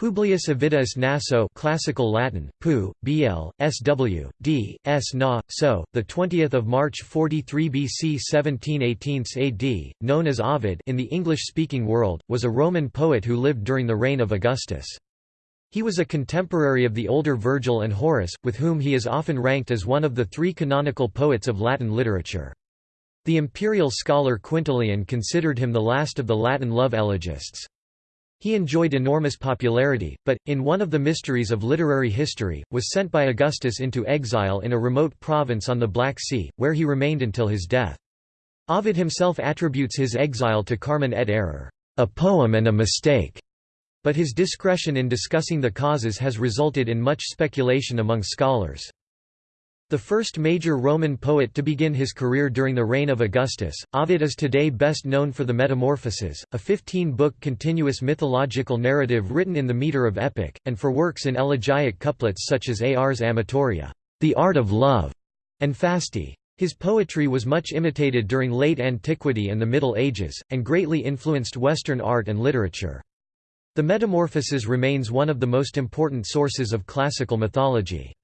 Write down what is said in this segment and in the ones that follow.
Publius Ovidius Naso classical Latin pu bl sw d s na so the 20th of March 43 BC 1718 AD known as Ovid in the English speaking world was a Roman poet who lived during the reign of Augustus. He was a contemporary of the older Virgil and Horace with whom he is often ranked as one of the three canonical poets of Latin literature. The imperial scholar Quintilian considered him the last of the Latin love elegists he enjoyed enormous popularity, but, in one of the mysteries of literary history, was sent by Augustus into exile in a remote province on the Black Sea, where he remained until his death. Ovid himself attributes his exile to Carmen et error, a poem and a mistake, but his discretion in discussing the causes has resulted in much speculation among scholars. The first major Roman poet to begin his career during the reign of Augustus, Ovid is today best known for the Metamorphoses, a 15-book continuous mythological narrative written in the meter of epic, and for works in elegiac couplets such as Ars Amatoria, the art of love, and Fasti. His poetry was much imitated during late antiquity and the Middle Ages, and greatly influenced Western art and literature. The Metamorphoses remains one of the most important sources of classical mythology.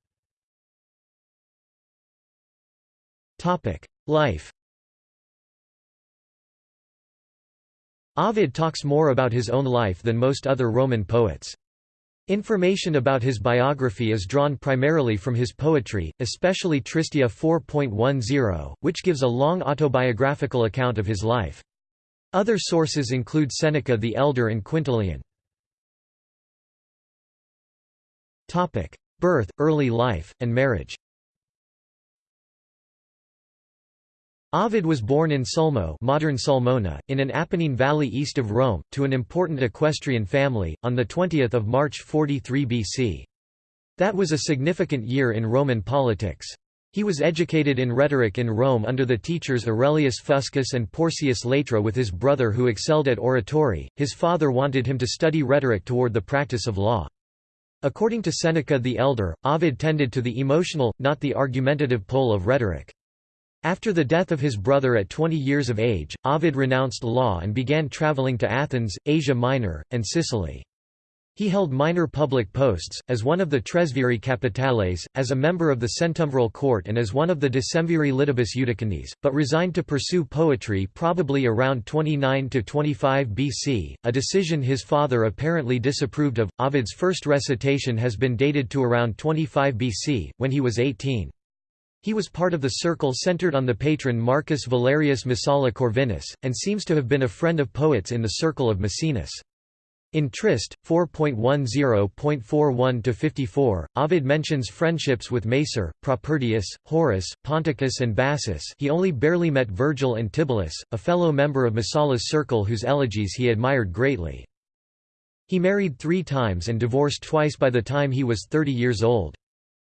Life Ovid talks more about his own life than most other Roman poets. Information about his biography is drawn primarily from his poetry, especially Tristia 4.10, which gives a long autobiographical account of his life. Other sources include Seneca the Elder and Quintilian. Birth, early life, and marriage Ovid was born in Sulmo modern Sulmona, in an Apennine valley east of Rome, to an important equestrian family, on 20 March 43 BC. That was a significant year in Roman politics. He was educated in rhetoric in Rome under the teachers Aurelius Fuscus and Porcius Latra with his brother who excelled at oratory. His father wanted him to study rhetoric toward the practice of law. According to Seneca the Elder, Ovid tended to the emotional, not the argumentative pole of rhetoric. After the death of his brother at 20 years of age, Ovid renounced law and began travelling to Athens, Asia Minor, and Sicily. He held minor public posts, as one of the Tresviri Capitales, as a member of the Centumviral Court and as one of the Decemviri Litibus Iudicandis, but resigned to pursue poetry probably around 29–25 BC, a decision his father apparently disapproved of. Ovid's first recitation has been dated to around 25 BC, when he was 18. He was part of the circle centered on the patron Marcus Valerius Messala Corvinus, and seems to have been a friend of poets in the circle of Maecenas. In Trist, 4.10.41–54, Ovid mentions friendships with Macer, Propertius, Horace, Ponticus and Bassus he only barely met Virgil and Tibullus, a fellow member of Messala's circle whose elegies he admired greatly. He married three times and divorced twice by the time he was 30 years old.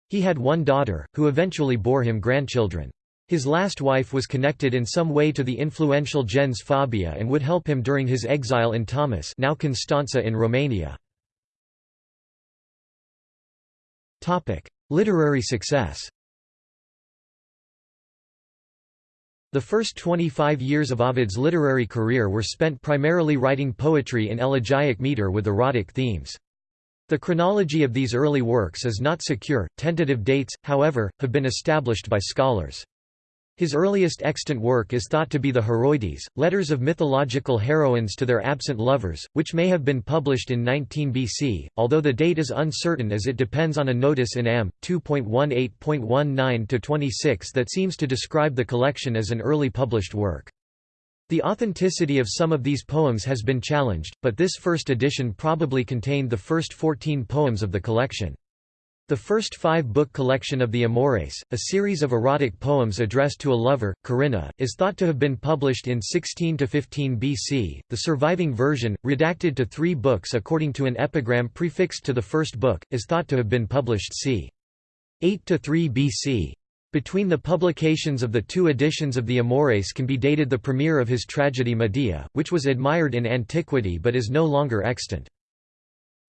He had one daughter, who eventually bore him grandchildren. His last wife was connected in some way to the influential gens Fabia and would help him during his exile in Tomis now Constanța in Romania. Literary success The first 25 years of Ovid's literary career were spent primarily writing poetry in elegiac metre with erotic themes. The chronology of these early works is not secure, tentative dates, however, have been established by scholars. His earliest extant work is thought to be the Heroides, letters of mythological heroines to their absent lovers, which may have been published in 19 BC, although the date is uncertain as it depends on a notice in Am. 2.18.19-26 that seems to describe the collection as an early published work. The authenticity of some of these poems has been challenged, but this first edition probably contained the first 14 poems of the collection. The first five-book collection of the Amores, a series of erotic poems addressed to a lover, Corinna, is thought to have been published in 16–15 BC. The surviving version, redacted to three books according to an epigram prefixed to the first book, is thought to have been published c. 8–3 BC. Between the publications of the two editions of the Amores can be dated the premiere of his tragedy Medea, which was admired in antiquity but is no longer extant.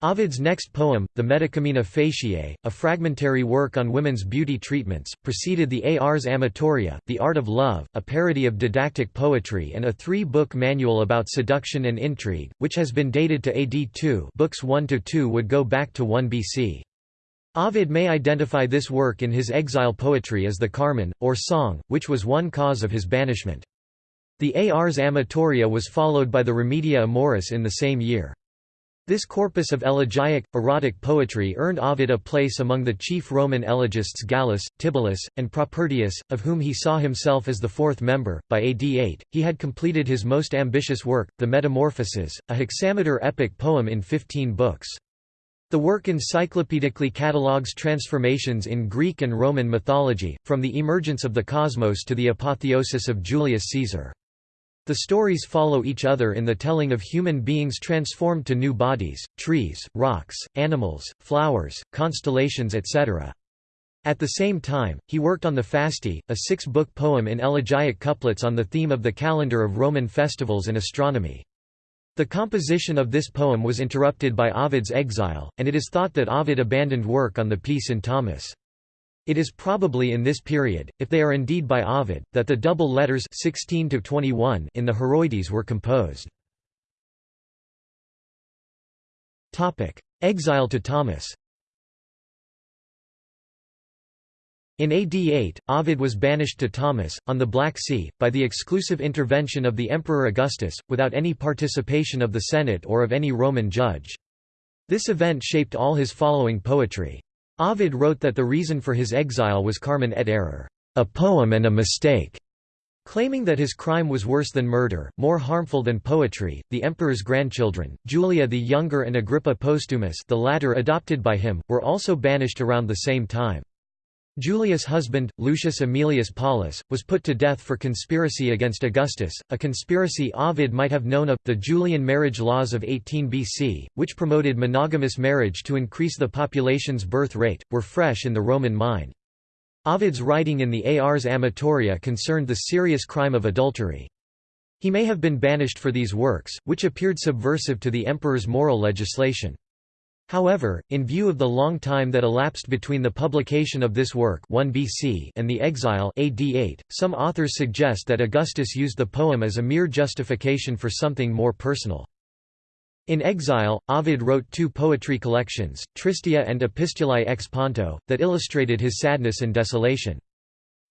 Ovid's next poem, the Medicamina Faciei, a fragmentary work on women's beauty treatments, preceded the Ars Amatoria, The Art of Love, a parody of didactic poetry and a three-book manual about seduction and intrigue, which has been dated to AD 2 books 1–2 would go back to 1 BC. Ovid may identify this work in his exile poetry as the Carmen, or Song, which was one cause of his banishment. The Ars Amatoria was followed by the Remedia Amoris in the same year. This corpus of elegiac, erotic poetry earned Ovid a place among the chief Roman elegists Gallus, Tibullus, and Propertius, of whom he saw himself as the fourth member. By AD 8, he had completed his most ambitious work, the Metamorphoses, a hexameter epic poem in 15 books. The work encyclopedically catalogues transformations in Greek and Roman mythology, from the emergence of the cosmos to the apotheosis of Julius Caesar. The stories follow each other in the telling of human beings transformed to new bodies, trees, rocks, animals, flowers, constellations etc. At the same time, he worked on the Fasti, a six-book poem in elegiac couplets on the theme of the calendar of Roman festivals and astronomy. The composition of this poem was interrupted by Ovid's exile, and it is thought that Ovid abandoned work on the piece in Tomis. It is probably in this period, if they are indeed by Ovid, that the double letters 16 to 21 in the Heroides were composed. Topic: Exile to Tomis. In AD 8, Ovid was banished to Tomis, on the Black Sea, by the exclusive intervention of the Emperor Augustus, without any participation of the Senate or of any Roman judge. This event shaped all his following poetry. Ovid wrote that the reason for his exile was Carmen et error, a poem and a mistake. Claiming that his crime was worse than murder, more harmful than poetry, the emperor's grandchildren, Julia the Younger and Agrippa Postumus the latter adopted by him, were also banished around the same time. Julia's husband, Lucius Aemilius Paulus, was put to death for conspiracy against Augustus, a conspiracy Ovid might have known of. The Julian marriage laws of 18 BC, which promoted monogamous marriage to increase the population's birth rate, were fresh in the Roman mind. Ovid's writing in the Ars Amatoria concerned the serious crime of adultery. He may have been banished for these works, which appeared subversive to the emperor's moral legislation. However, in view of the long time that elapsed between the publication of this work 1 BC and the exile AD 8, some authors suggest that Augustus used the poem as a mere justification for something more personal. In exile, Ovid wrote two poetry collections, Tristia and Epistulae ex Ponto, that illustrated his sadness and desolation.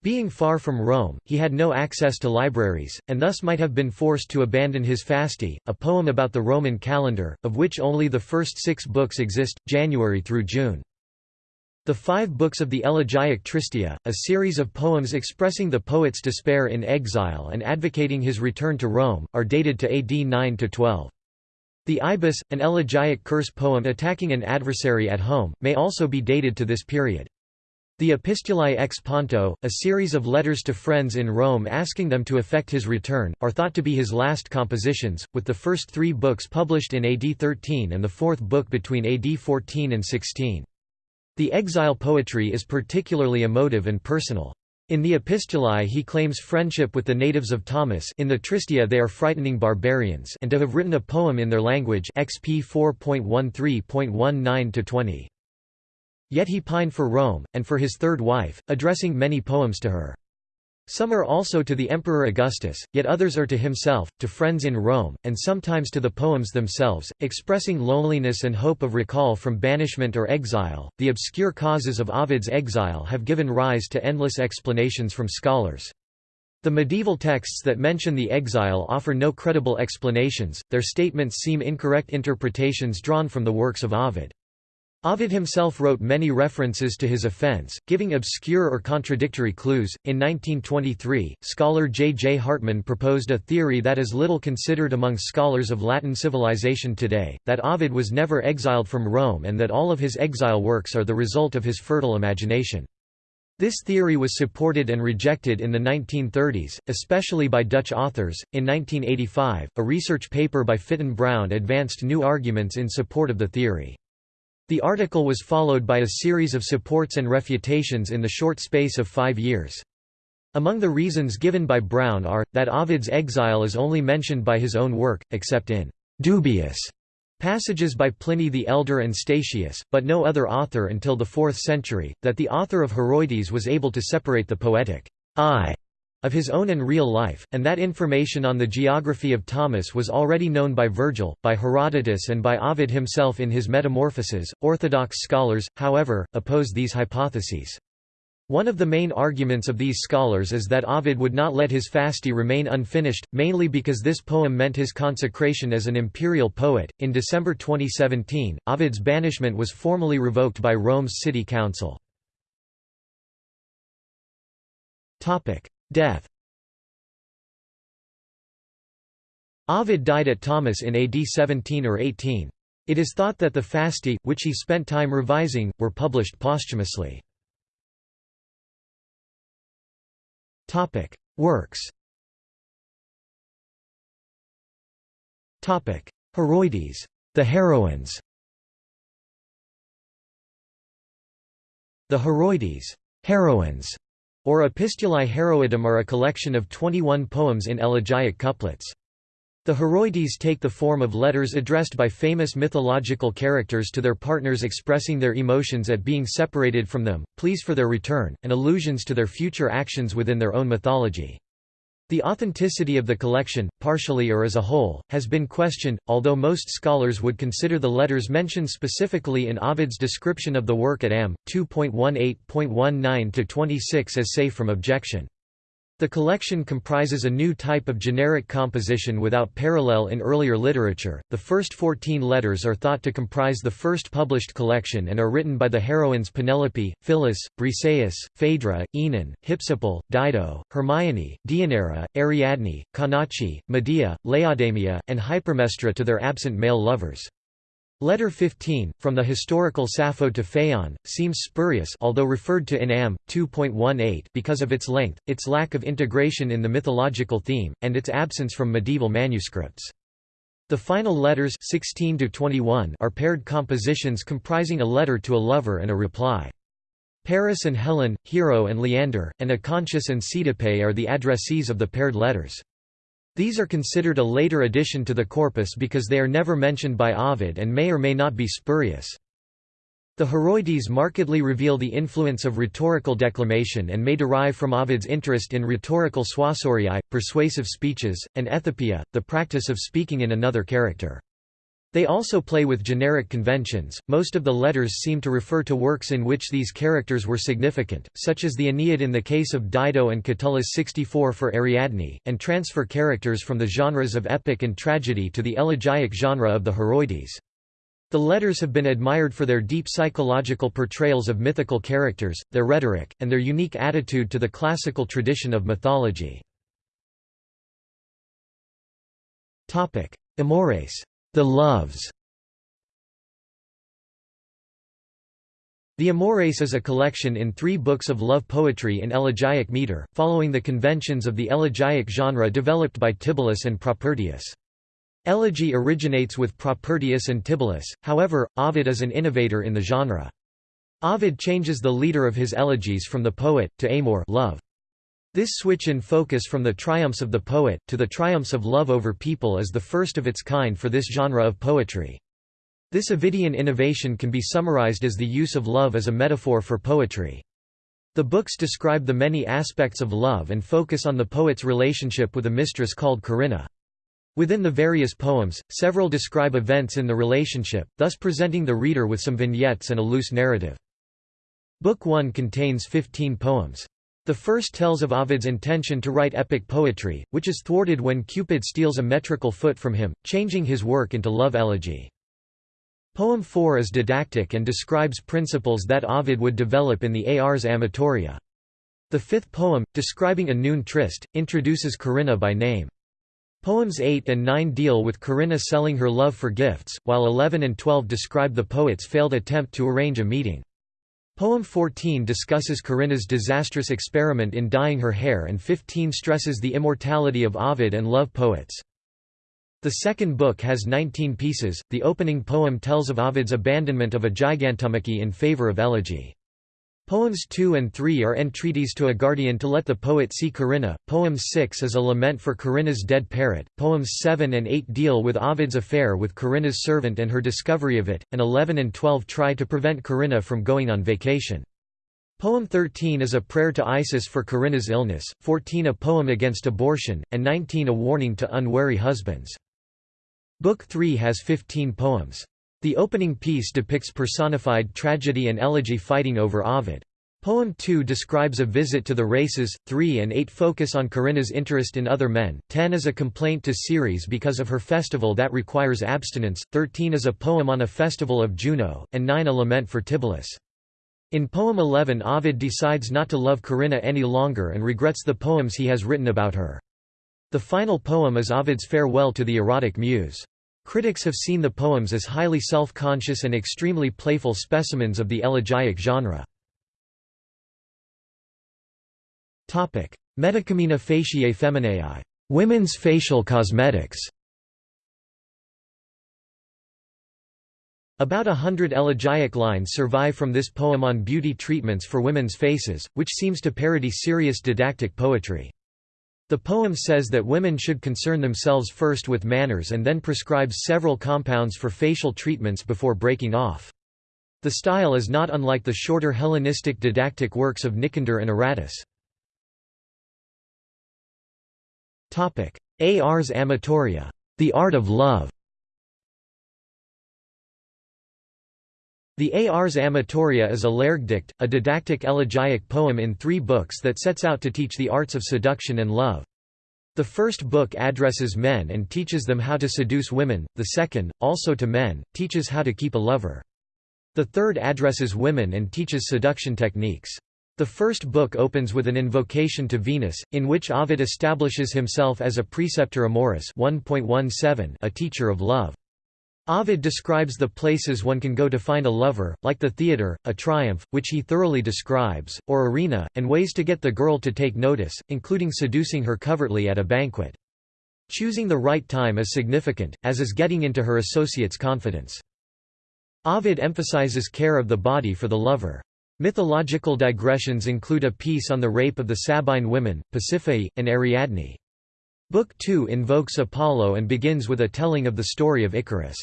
Being far from Rome, he had no access to libraries, and thus might have been forced to abandon his Fasti, a poem about the Roman calendar, of which only the first six books exist, January through June. The five books of the Elegiac Tristia, a series of poems expressing the poet's despair in exile and advocating his return to Rome, are dated to AD 9–12. The Ibis, an elegiac curse poem attacking an adversary at home, may also be dated to this period. The Epistulae ex Ponto, a series of letters to friends in Rome asking them to effect his return, are thought to be his last compositions, with the first three books published in AD 13 and the fourth book between AD 14 and 16. The exile poetry is particularly emotive and personal. In the Epistulae he claims friendship with the natives of Tomis in the Tristia they are frightening barbarians and to have written a poem in their language XP 4.13.19-20. Yet he pined for Rome, and for his third wife, addressing many poems to her. Some are also to the Emperor Augustus, yet others are to himself, to friends in Rome, and sometimes to the poems themselves, expressing loneliness and hope of recall from banishment or exile. The obscure causes of Ovid's exile have given rise to endless explanations from scholars. The medieval texts that mention the exile offer no credible explanations, their statements seem incorrect interpretations drawn from the works of Ovid. Ovid himself wrote many references to his offense, giving obscure or contradictory clues. In 1923, scholar J. J. Hartman proposed a theory that is little considered among scholars of Latin civilization today that Ovid was never exiled from Rome and that all of his exile works are the result of his fertile imagination. This theory was supported and rejected in the 1930s, especially by Dutch authors. In 1985, a research paper by Fitton Brown advanced new arguments in support of the theory. The article was followed by a series of supports and refutations in the short space of five years. Among the reasons given by Brown are, that Ovid's exile is only mentioned by his own work, except in «dubious» passages by Pliny the Elder and Statius, but no other author until the 4th century, that the author of Heroides was able to separate the poetic I of his own and real life, and that information on the geography of Tomis was already known by Virgil, by Herodotus and by Ovid himself in his Metamorphoses. Orthodox scholars, however, oppose these hypotheses. One of the main arguments of these scholars is that Ovid would not let his Fasti remain unfinished, mainly because this poem meant his consecration as an imperial poet. In December 2017, Ovid's banishment was formally revoked by Rome's city council. Topic: Death. Ovid died at Tomis in AD 17 or 18. It is thought that the Fasti, which he spent time revising, were published posthumously. Works. Heroides, the heroines. The Heroides, heroines, or Epistulae Heroidum are a collection of 21 poems in elegiac couplets. The Heroides take the form of letters addressed by famous mythological characters to their partners expressing their emotions at being separated from them, pleas for their return, and allusions to their future actions within their own mythology. The authenticity of the collection, partially or as a whole, has been questioned, although most scholars would consider the letters mentioned specifically in Ovid's description of the work at Am. 2.18.19-26 as safe from objection. The collection comprises a new type of generic composition without parallel in earlier literature. The first 14 letters are thought to comprise the first published collection and are written by the heroines Penelope, Phyllis, Briseis, Phaedra, Oenone, Hypsipyle, Dido, Hermione, Deianira, Ariadne, Canace, Medea, Laodamia, and Hypermnestra to their absent male lovers. Letter 15, from the historical Sappho to Phaon, seems spurious although referred to in Am. 2.18 because of its length, its lack of integration in the mythological theme, and its absence from medieval manuscripts. The final letters 16 to 21 are paired compositions comprising a letter to a lover and a reply. Paris and Helen, Hero and Leander, and Acontius and Cydippe are the addressees of the paired letters. These are considered a later addition to the corpus because they are never mentioned by Ovid and may or may not be spurious. The Heroides markedly reveal the influence of rhetorical declamation and may derive from Ovid's interest in rhetorical suasoriae, persuasive speeches, and ethopoeia, the practice of speaking in another character. They also play with generic conventions. Most of the letters seem to refer to works in which these characters were significant, such as the Aeneid in the case of Dido and Catullus 64 for Ariadne, and transfer characters from the genres of epic and tragedy to the elegiac genre of the Heroides. The letters have been admired for their deep psychological portrayals of mythical characters, their rhetoric, and their unique attitude to the classical tradition of mythology. Amores the Loves The Amores is a collection in three books of love poetry in elegiac meter, following the conventions of the elegiac genre developed by Tibullus and Propertius. Elegy originates with Propertius and Tibullus, however, Ovid is an innovator in the genre. Ovid changes the leader of his elegies from the poet, to amor love. This switch in focus from the triumphs of the poet, to the triumphs of love over people is the first of its kind for this genre of poetry. This Ovidian innovation can be summarized as the use of love as a metaphor for poetry. The books describe the many aspects of love and focus on the poet's relationship with a mistress called Corinna. Within the various poems, several describe events in the relationship, thus presenting the reader with some vignettes and a loose narrative. Book 1 contains 15 poems. The first tells of Ovid's intention to write epic poetry, which is thwarted when Cupid steals a metrical foot from him, changing his work into love elegy. Poem 4 is didactic and describes principles that Ovid would develop in the Ars Amatoria. The fifth poem, describing a noon tryst, introduces Corinna by name. Poems 8 and 9 deal with Corinna selling her love for gifts, while 11 and 12 describe the poet's failed attempt to arrange a meeting. Poem 14 discusses Corinna's disastrous experiment in dyeing her hair and 15 stresses the immortality of Ovid and love poets. The second book has 19 pieces, the opening poem tells of Ovid's abandonment of a gigantomachy in favor of elegy. Poems 2 and 3 are entreaties to a guardian to let the poet see Corinna, poem 6 is a lament for Corinna's dead parrot, poems 7 and 8 deal with Ovid's affair with Corinna's servant and her discovery of it, and 11 and 12 try to prevent Corinna from going on vacation. Poem 13 is a prayer to Isis for Corinna's illness, 14 a poem against abortion, and 19 a warning to unwary husbands. Book 3 has 15 poems. The opening piece depicts personified tragedy and elegy fighting over Ovid. Poem 2 describes a visit to the races, 3 and 8 focus on Corinna's interest in other men, 10 is a complaint to Ceres because of her festival that requires abstinence, 13 is a poem on a festival of Juno, and 9 a lament for Tibullus. In poem 11 Ovid decides not to love Corinna any longer and regrets the poems he has written about her. The final poem is Ovid's farewell to the erotic muse. Critics have seen the poems as highly self-conscious and extremely playful specimens of the elegiac genre. Medicamina faciei femineae women's facial cosmetics. About a hundred elegiac lines survive from this poem on beauty treatments for women's faces, which seems to parody serious didactic poetry. The poem says that women should concern themselves first with manners and then prescribes several compounds for facial treatments before breaking off. The style is not unlike the shorter Hellenistic didactic works of Nicander and Aratus. Ars Amatoria, the art of love. The Ars Amatoria is a Lehrgedicht, a didactic elegiac poem in three books that sets out to teach the arts of seduction and love. The first book addresses men and teaches them how to seduce women, the second, also to men, teaches how to keep a lover. The third addresses women and teaches seduction techniques. The first book opens with an invocation to Venus, in which Ovid establishes himself as a preceptor amoris 1.17, a teacher of love. Ovid describes the places one can go to find a lover, like the theatre, a triumph, which he thoroughly describes, or arena, and ways to get the girl to take notice, including seducing her covertly at a banquet. Choosing the right time is significant, as is getting into her associate's confidence. Ovid emphasizes care of the body for the lover. Mythological digressions include a piece on the rape of the Sabine women, Pasiphae, and Ariadne. Book 2 invokes Apollo and begins with a telling of the story of Icarus.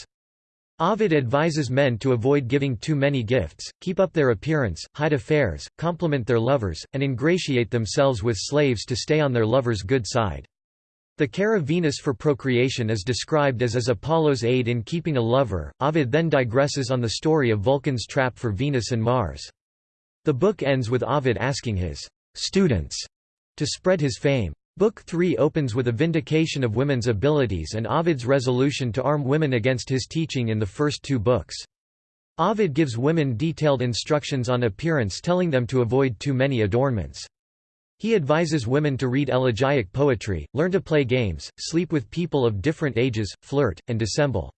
Ovid advises men to avoid giving too many gifts, keep up their appearance, hide affairs, compliment their lovers, and ingratiate themselves with slaves to stay on their lover's good side. The care of Venus for procreation is described as as Apollo's aid in keeping a lover. Ovid then digresses on the story of Vulcan's trap for Venus and Mars. The book ends with Ovid asking his students to spread his fame. Book 3 opens with a vindication of women's abilities and Ovid's resolution to arm women against his teaching in the first two books. Ovid gives women detailed instructions on appearance telling them to avoid too many adornments. He advises women to read elegiac poetry, learn to play games, sleep with people of different ages, flirt, and dissemble.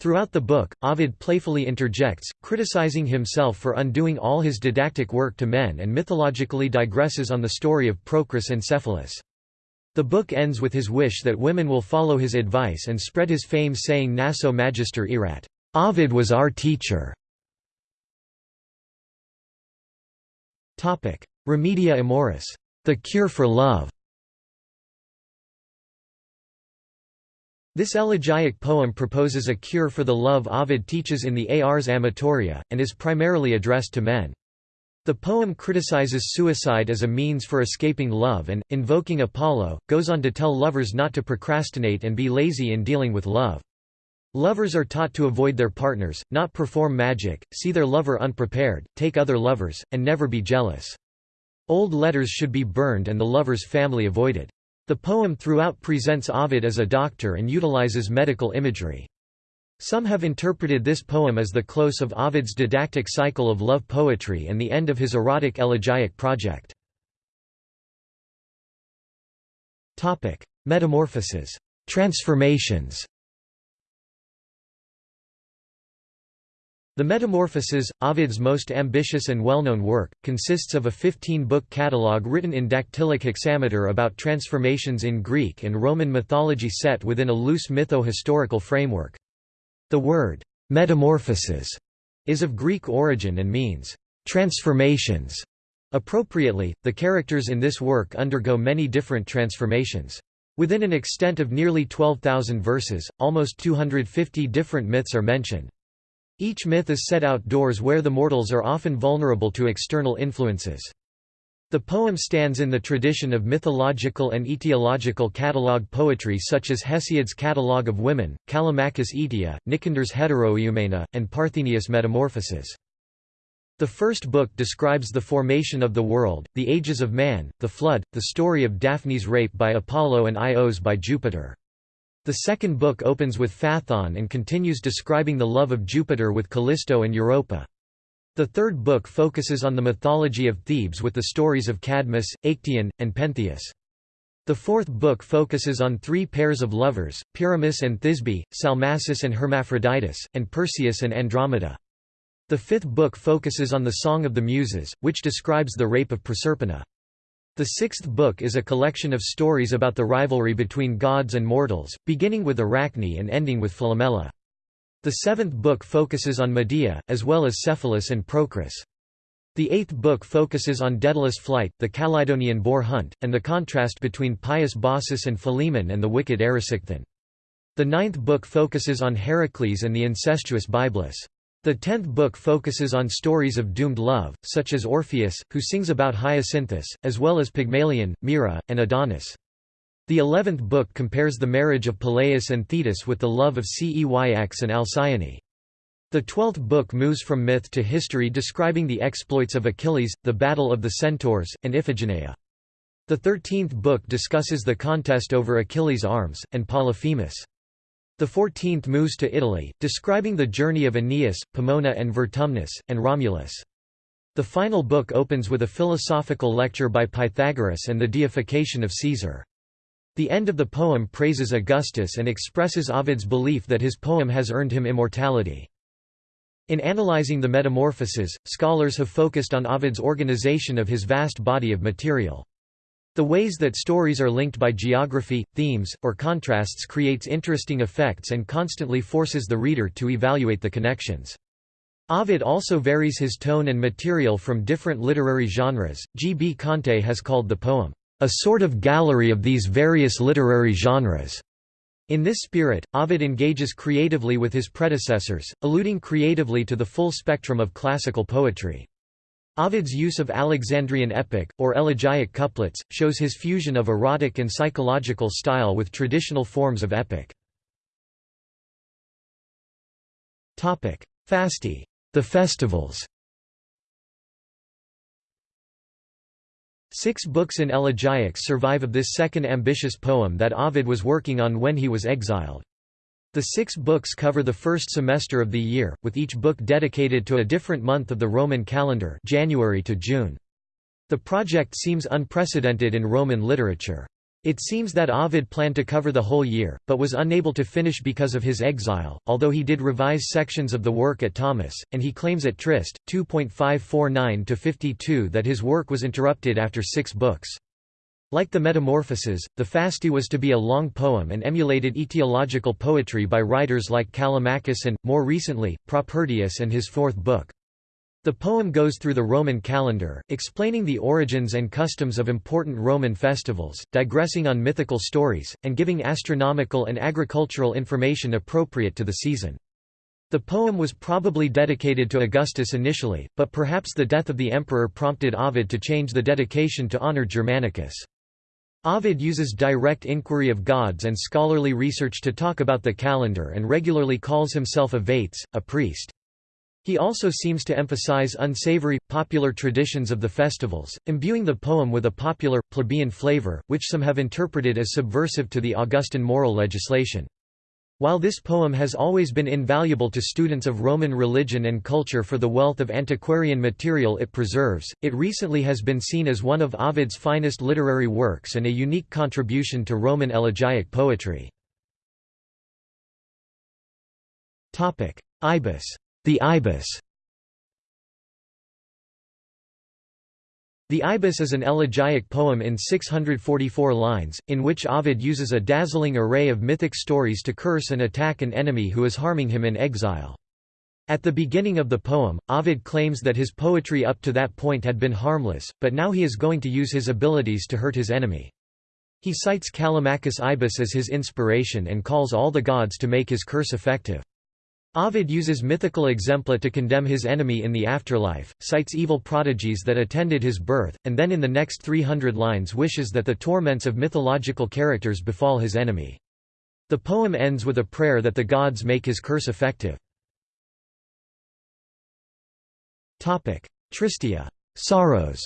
Throughout the book, Ovid playfully interjects, criticizing himself for undoing all his didactic work to men and mythologically digresses on the story of Procris and Cephalus. The book ends with his wish that women will follow his advice and spread his fame saying Naso magister erat. Ovid was our teacher. Remedia amoris. The cure for love. This elegiac poem proposes a cure for the love Ovid teaches in the Ars Amatoria, and is primarily addressed to men. The poem criticizes suicide as a means for escaping love and, invoking Apollo, goes on to tell lovers not to procrastinate and be lazy in dealing with love. Lovers are taught to avoid their partners, not perform magic, see their lover unprepared, take other lovers, and never be jealous. Old letters should be burned and the lover's family avoided. The poem throughout presents Ovid as a doctor and utilizes medical imagery. Some have interpreted this poem as the close of Ovid's didactic cycle of love poetry and the end of his erotic elegiac project. Metamorphoses transformations. The Metamorphoses, Ovid's most ambitious and well-known work, consists of a 15-book catalogue written in dactylic hexameter about transformations in Greek and Roman mythology set within a loose mytho-historical framework. The word, metamorphosis, is of Greek origin and means, transformations. Appropriately, the characters in this work undergo many different transformations. Within an extent of nearly 12,000 verses, almost 250 different myths are mentioned. Each myth is set outdoors where the mortals are often vulnerable to external influences. The poem stands in the tradition of mythological and etiological catalogue poetry such as Hesiod's Catalogue of Women, Callimachus' Aetia, Nicander's Heteroeumena, and Parthenius' Metamorphoses. The first book describes the formation of the world, the ages of man, the flood, the story of Daphne's rape by Apollo and Ios by Jupiter. The second book opens with Phaethon and continues describing the love of Jupiter with Callisto and Europa. The third book focuses on the mythology of Thebes with the stories of Cadmus, Actaeon, and Pentheus. The fourth book focuses on three pairs of lovers, Pyramus and Thisbe, Salmacis and Hermaphroditus, and Perseus and Andromeda. The fifth book focuses on the Song of the Muses, which describes the rape of Proserpina. The sixth book is a collection of stories about the rivalry between gods and mortals, beginning with Arachne and ending with Philomela. The seventh book focuses on Medea, as well as Cephalus and Procris. The eighth book focuses on Daedalus' flight, the Calydonian boar hunt, and the contrast between pious Baucis and Philemon and the wicked Erysichthon. The ninth book focuses on Heracles and the incestuous Byblis. The tenth book focuses on stories of doomed love, such as Orpheus, who sings about Hyacinthus, as well as Pygmalion, Myrrha, and Adonis. The eleventh book compares the marriage of Peleus and Thetis with the love of Ceyx and Alcyone. The twelfth book moves from myth to history describing the exploits of Achilles, the battle of the centaurs, and Iphigenia. The thirteenth book discusses the contest over Achilles' arms, and Polyphemus. The fourteenth moves to Italy, describing the journey of Aeneas, Pomona and Vertumnus, and Romulus. The final book opens with a philosophical lecture by Pythagoras and the deification of Caesar. The end of the poem praises Augustus and expresses Ovid's belief that his poem has earned him immortality. In analyzing the Metamorphoses, scholars have focused on Ovid's organization of his vast body of material. The ways that stories are linked by geography, themes, or contrasts creates interesting effects and constantly forces the reader to evaluate the connections. Ovid also varies his tone and material from different literary genres. G. B. Conte has called the poem, a sort of gallery of these various literary genres. In this spirit, Ovid engages creatively with his predecessors, alluding creatively to the full spectrum of classical poetry. Ovid's use of Alexandrian epic, or elegiac couplets, shows his fusion of erotic and psychological style with traditional forms of epic. Fasti the festivals. Six books in elegiacs survive of this second ambitious poem that Ovid was working on when he was exiled. The six books cover the first semester of the year, with each book dedicated to a different month of the Roman calendar January to June. The project seems unprecedented in Roman literature. It seems that Ovid planned to cover the whole year, but was unable to finish because of his exile, although he did revise sections of the work at Tomis, and he claims at Trist, 2.549-52 that his work was interrupted after six books. Like the Metamorphoses, the Fasti was to be a long poem and emulated etiological poetry by writers like Callimachus and, more recently, Propertius and his fourth book. The poem goes through the Roman calendar, explaining the origins and customs of important Roman festivals, digressing on mythical stories, and giving astronomical and agricultural information appropriate to the season. The poem was probably dedicated to Augustus initially, but perhaps the death of the emperor prompted Ovid to change the dedication to honor Germanicus. Ovid uses direct inquiry of gods and scholarly research to talk about the calendar and regularly calls himself a vates, a priest. He also seems to emphasize unsavory, popular traditions of the festivals, imbuing the poem with a popular, plebeian flavor, which some have interpreted as subversive to the Augustan moral legislation. While this poem has always been invaluable to students of Roman religion and culture for the wealth of antiquarian material it preserves, it recently has been seen as one of Ovid's finest literary works and a unique contribution to Roman elegiac poetry. Ibis. The Ibis The Ibis is an elegiac poem in 644 lines, in which Ovid uses a dazzling array of mythic stories to curse and attack an enemy who is harming him in exile. At the beginning of the poem, Ovid claims that his poetry up to that point had been harmless, but now he is going to use his abilities to hurt his enemy. He cites Callimachus Ibis as his inspiration and calls all the gods to make his curse effective. Ovid uses mythical exempla to condemn his enemy in the afterlife, cites evil prodigies that attended his birth, and then in the next 300 lines wishes that the torments of mythological characters befall his enemy. The poem ends with a prayer that the gods make his curse effective. Tristia sorrows.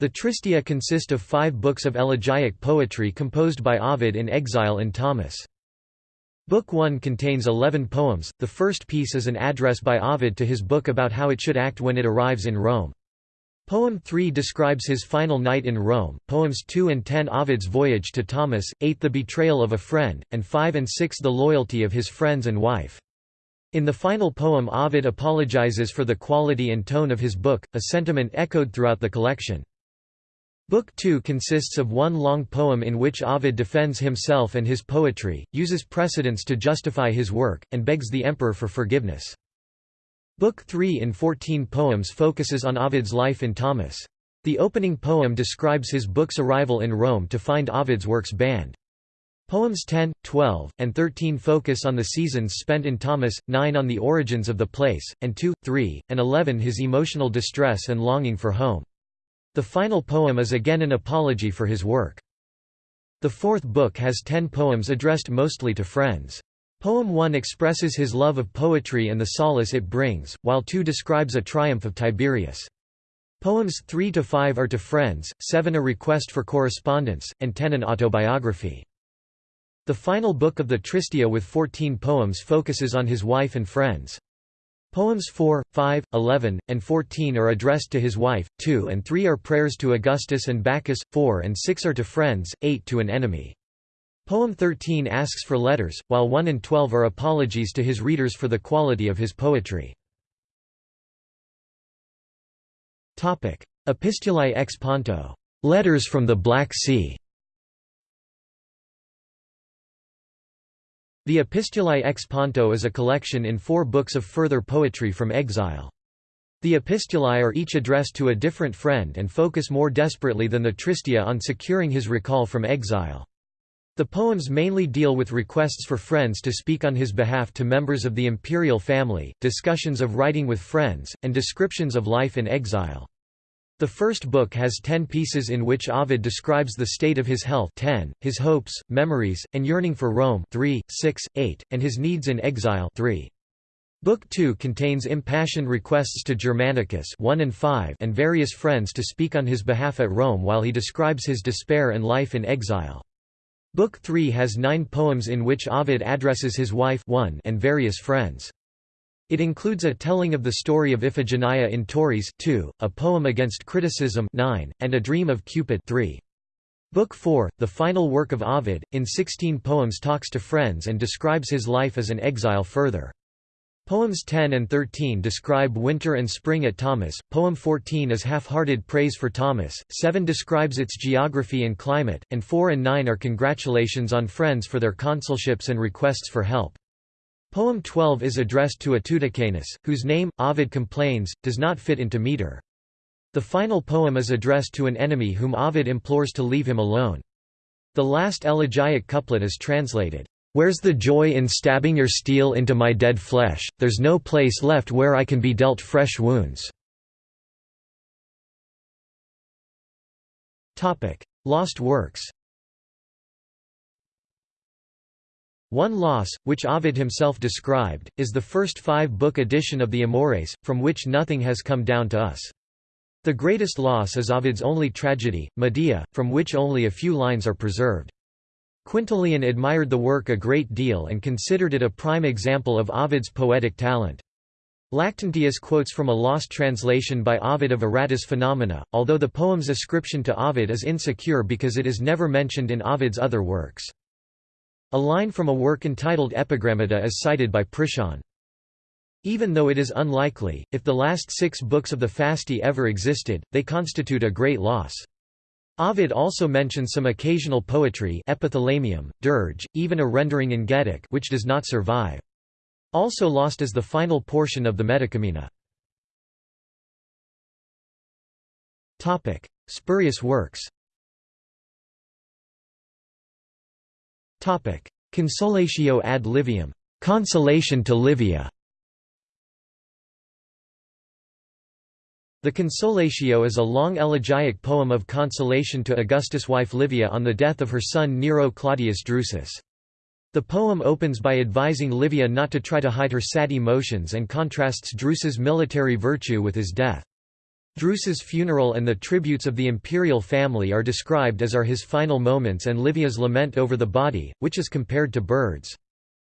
The Tristia consist of five books of elegiac poetry composed by Ovid in exile in Tomis. Book 1 contains eleven poems, the first piece is an address by Ovid to his book about how it should act when it arrives in Rome. Poem 3 describes his final night in Rome, poems 2 and 10 Ovid's voyage to Tomis, 8 the betrayal of a friend, and 5 and 6 the loyalty of his friends and wife. In the final poem Ovid apologizes for the quality and tone of his book, a sentiment echoed throughout the collection. Book 2 consists of one long poem in which Ovid defends himself and his poetry, uses precedents to justify his work, and begs the emperor for forgiveness. Book 3 in 14 poems focuses on Ovid's life in Tomis. The opening poem describes his book's arrival in Rome to find Ovid's works banned. Poems 10, 12, and 13 focus on the seasons spent in Tomis, 9 on the origins of the place, and 2, 3, and 11 his emotional distress and longing for home. The final poem is again an apology for his work. The fourth book has ten poems addressed mostly to friends. Poem 1 expresses his love of poetry and the solace it brings, while 2 describes a triumph of Tiberius. Poems 3 to 5 are to friends, 7 a request for correspondence, and 10 an autobiography. The final book of the Tristia with 14 poems focuses on his wife and friends. Poems 4, 5, 11, and 14 are addressed to his wife, 2 and 3 are prayers to Augustus and Bacchus, 4 and 6 are to friends, 8 to an enemy. Poem 13 asks for letters, while 1 and 12 are apologies to his readers for the quality of his poetry. Epistulae ex Ponto. Letters from the Black Sea. The Epistulae ex Ponto is a collection in four books of further poetry from exile. The epistulae are each addressed to a different friend and focus more desperately than the Tristia on securing his recall from exile. The poems mainly deal with requests for friends to speak on his behalf to members of the imperial family, discussions of writing with friends, and descriptions of life in exile. The first book has ten pieces in which Ovid describes the state of his health 10, his hopes, memories, and yearning for Rome 3, 6, 8, and his needs in exile 3. Book 2 contains impassioned requests to Germanicus 1 and, 5 and various friends to speak on his behalf at Rome while he describes his despair and life in exile. Book 3 has nine poems in which Ovid addresses his wife 1 and various friends. It includes a telling of the story of Iphigenia in Tauris 2, a poem against criticism 9, and a dream of Cupid 3. Book 4, the final work of Ovid, in 16 poems talks to friends and describes his life as an exile further. Poems 10 and 13 describe winter and spring at Tomis, poem 14 is half-hearted praise for Tomis, 7 describes its geography and climate, and 4 and 9 are congratulations on friends for their consulships and requests for help. Poem 12 is addressed to Atuticanus, whose name, Ovid complains, does not fit into meter. The final poem is addressed to an enemy whom Ovid implores to leave him alone. The last elegiac couplet is translated, "'Where's the joy in stabbing your steel into my dead flesh, there's no place left where I can be dealt fresh wounds." Lost works One loss, which Ovid himself described, is the first five-book edition of the Amores, from which nothing has come down to us. The greatest loss is Ovid's only tragedy, Medea, from which only a few lines are preserved. Quintilian admired the work a great deal and considered it a prime example of Ovid's poetic talent. Lactantius quotes from a lost translation by Ovid of Aratus Phenomena, although the poem's ascription to Ovid is insecure because it is never mentioned in Ovid's other works. A line from a work entitled Epigrammata is cited by Priscian. Even though it is unlikely, if the last six books of the Fasti ever existed, they constitute a great loss. Ovid also mentions some occasional poetry epithalamium, dirge, even a rendering in Getic which does not survive. Also lost is the final portion of the Medicamina. Spurious works Consolatio ad Liviam Consolation to Livia The Consolatio is a long elegiac poem of consolation to Augustus' wife Livia on the death of her son Nero Claudius Drusus. The poem opens by advising Livia not to try to hide her sad emotions and contrasts Drusus' military virtue with his death. Drusus' funeral and the tributes of the imperial family are described as are his final moments and Livia's lament over the body, which is compared to birds.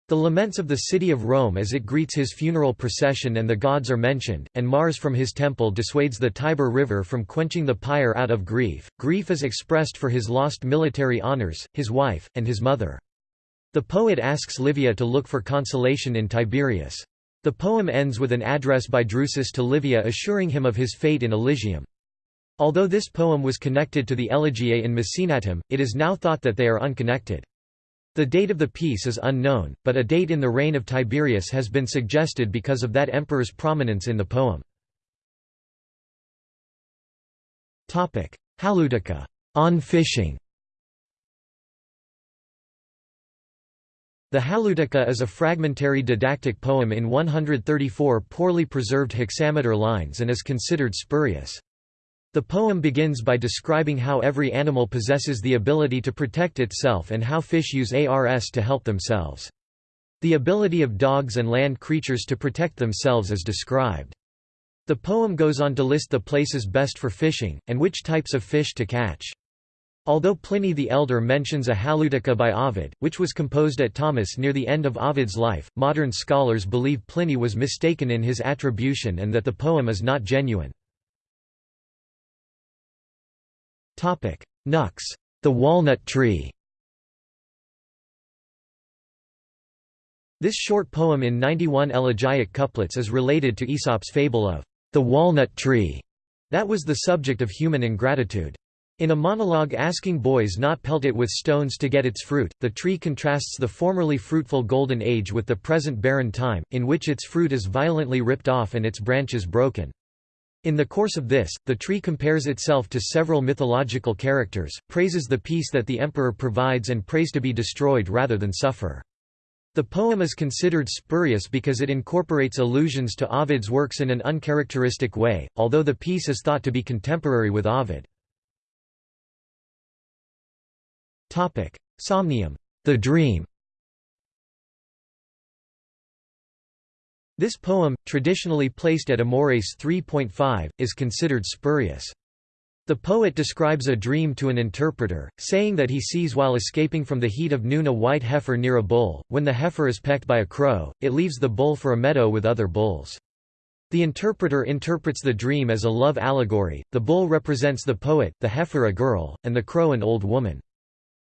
The laments of the city of Rome as it greets his funeral procession and the gods are mentioned, and Mars from his temple dissuades the Tiber River from quenching the pyre out of grief. Grief is expressed for his lost military honors, his wife, and his mother. The poet asks Livia to look for consolation in Tiberius. The poem ends with an address by Drusus to Livia assuring him of his fate in Elysium. Although this poem was connected to the Elegiae in Maecenatem, it is now thought that they are unconnected. The date of the piece is unknown, but a date in the reign of Tiberius has been suggested because of that emperor's prominence in the poem. Halieutica on fishing. The Halieutica is a fragmentary didactic poem in 134 poorly preserved hexameter lines and is considered spurious. The poem begins by describing how every animal possesses the ability to protect itself and how fish use ARS to help themselves. The ability of dogs and land creatures to protect themselves is described. The poem goes on to list the places best for fishing, and which types of fish to catch. Although Pliny the Elder mentions a Halieutica by Ovid, which was composed at Tomis near the end of Ovid's life, modern scholars believe Pliny was mistaken in his attribution and that the poem is not genuine. Nux, the walnut tree This short poem in 91 elegiac couplets is related to Aesop's fable of the walnut tree that was the subject of human ingratitude. In a monologue asking boys not pelt it with stones to get its fruit, the tree contrasts the formerly fruitful golden age with the present barren time, in which its fruit is violently ripped off and its branches broken. In the course of this, the tree compares itself to several mythological characters, praises the peace that the emperor provides and prays to be destroyed rather than suffer. The poem is considered spurious because it incorporates allusions to Ovid's works in an uncharacteristic way, although the piece is thought to be contemporary with Ovid. Somnium, the dream This poem, traditionally placed at Amores 3.5, is considered spurious. The poet describes a dream to an interpreter, saying that he sees while escaping from the heat of noon a white heifer near a bull. When the heifer is pecked by a crow, it leaves the bull for a meadow with other bulls. The interpreter interprets the dream as a love allegory, the bull represents the poet, the heifer a girl, and the crow an old woman.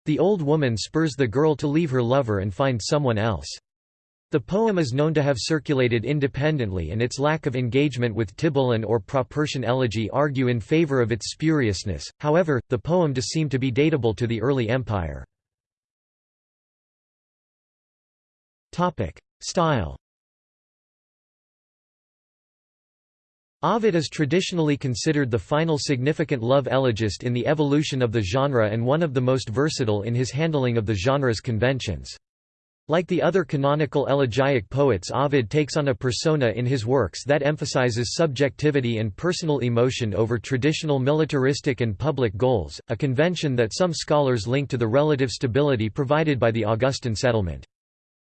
The old woman spurs the girl to leave her lover and find someone else. The poem is known to have circulated independently and its lack of engagement with Tibullan and or Propertian elegy argue in favor of its spuriousness, however, the poem does seem to be datable to the early empire. Style Ovid is traditionally considered the final significant love elegist in the evolution of the genre and one of the most versatile in his handling of the genre's conventions. Like the other canonical elegiac poets Ovid takes on a persona in his works that emphasizes subjectivity and personal emotion over traditional militaristic and public goals, a convention that some scholars link to the relative stability provided by the Augustan settlement.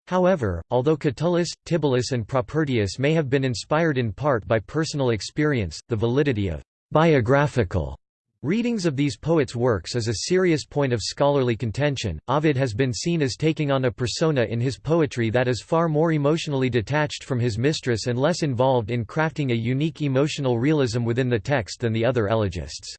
However, although Catullus, Tibullus and Propertius may have been inspired in part by personal experience, the validity of biographical readings of these poets' works is a serious point of scholarly contention. Ovid has been seen as taking on a persona in his poetry that is far more emotionally detached from his mistress and less involved in crafting a unique emotional realism within the text than the other elegists.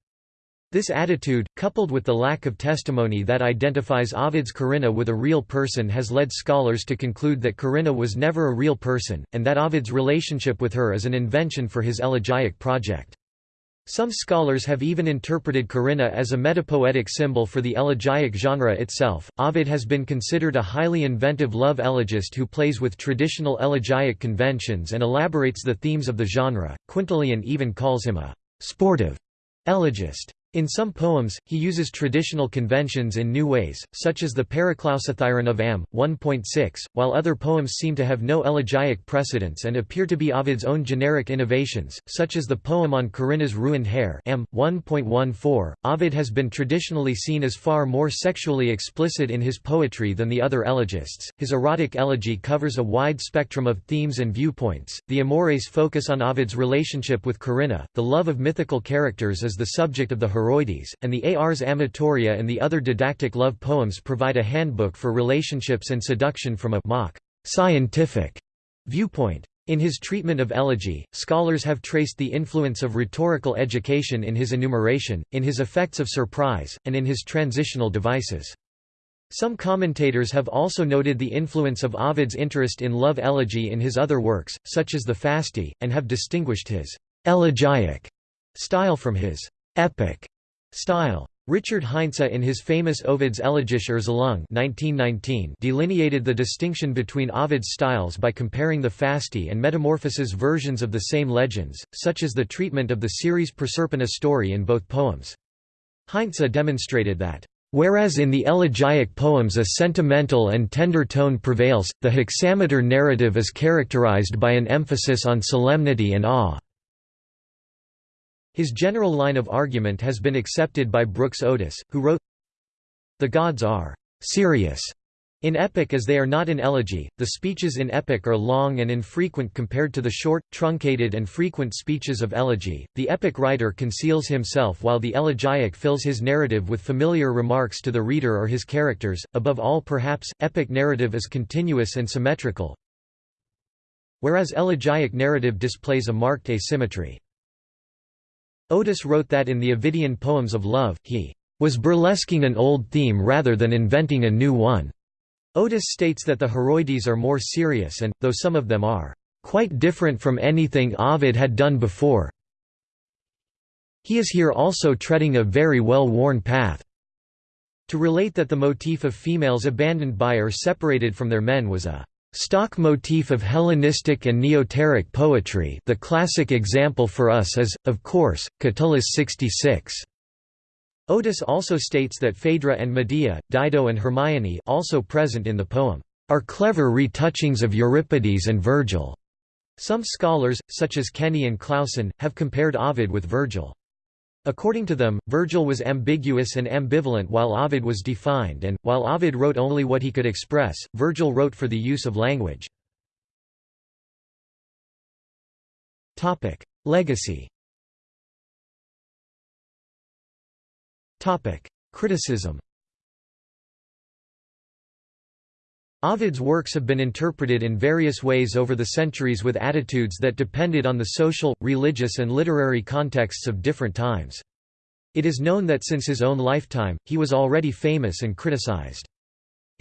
This attitude, coupled with the lack of testimony that identifies Ovid's Corinna with a real person has led scholars to conclude that Corinna was never a real person, and that Ovid's relationship with her is an invention for his elegiac project. Some scholars have even interpreted Corinna as a metapoetic symbol for the elegiac genre itself. Ovid has been considered a highly inventive love elegist who plays with traditional elegiac conventions and elaborates the themes of the genre. Quintilian even calls him a sportive elegist. In some poems, he uses traditional conventions in new ways, such as the Paraclausithyron of Am. 1.6, while other poems seem to have no elegiac precedents and appear to be Ovid's own generic innovations, such as the poem on Corinna's ruined hair Am. 1.14. Ovid has been traditionally seen as far more sexually explicit in his poetry than the other elegists. His erotic elegy covers a wide spectrum of themes and viewpoints. The Amores focus on Ovid's relationship with Corinna, the love of mythical characters is the subject of the And the Ars Amatoria and the other didactic love poems provide a handbook for relationships and seduction from a mock scientific viewpoint. In his treatment of elegy, scholars have traced the influence of rhetorical education in his enumeration, in his effects of surprise, and in his transitional devices. Some commentators have also noted the influence of Ovid's interest in love elegy in his other works, such as the Fasti, and have distinguished his elegiac style from his epic style. Richard Heinze in his famous Ovid's Elegische Erzählung 1919 delineated the distinction between Ovid's styles by comparing the Fasti and Metamorphoses versions of the same legends, such as the treatment of the Ceres Proserpina story in both poems. Heinze demonstrated that Whereas in the elegiac poems a sentimental and tender tone prevails, the hexameter narrative is characterized by an emphasis on solemnity and awe. His general line of argument has been accepted by Brooks Otis, who wrote, The gods are serious in epic as they are not in elegy, the speeches in epic are long and infrequent compared to the short, truncated and frequent speeches of elegy. The epic writer conceals himself while the elegiac fills his narrative with familiar remarks to the reader or his characters. Above all perhaps, epic narrative is continuous and symmetrical, whereas elegiac narrative displays a marked asymmetry. Otis wrote that in the Ovidian poems of love, he was burlesquing an old theme rather than inventing a new one. Otis states that the Heroides are more serious and, though some of them are quite different from anything Ovid had done before, he is here also treading a very well-worn path. To relate that the motif of females abandoned by or separated from their men was a Stock motif of Hellenistic and Neoteric poetry the classic example for us is, of course, Catullus 66. Otis also states that Phaedra and Medea, Dido and Hermione also present in the poem, are clever retouchings of Euripides and Virgil. Some scholars, such as Kenney and Clausen, have compared Ovid with Virgil. According to them, Virgil was ambiguous and ambivalent while Ovid was defined and, while Ovid wrote only what he could express, Virgil wrote for the use of language. Legacy Criticism Ovid's works have been interpreted in various ways over the centuries with attitudes that depended on the social, religious and literary contexts of different times. It is known that since his own lifetime, he was already famous and criticized.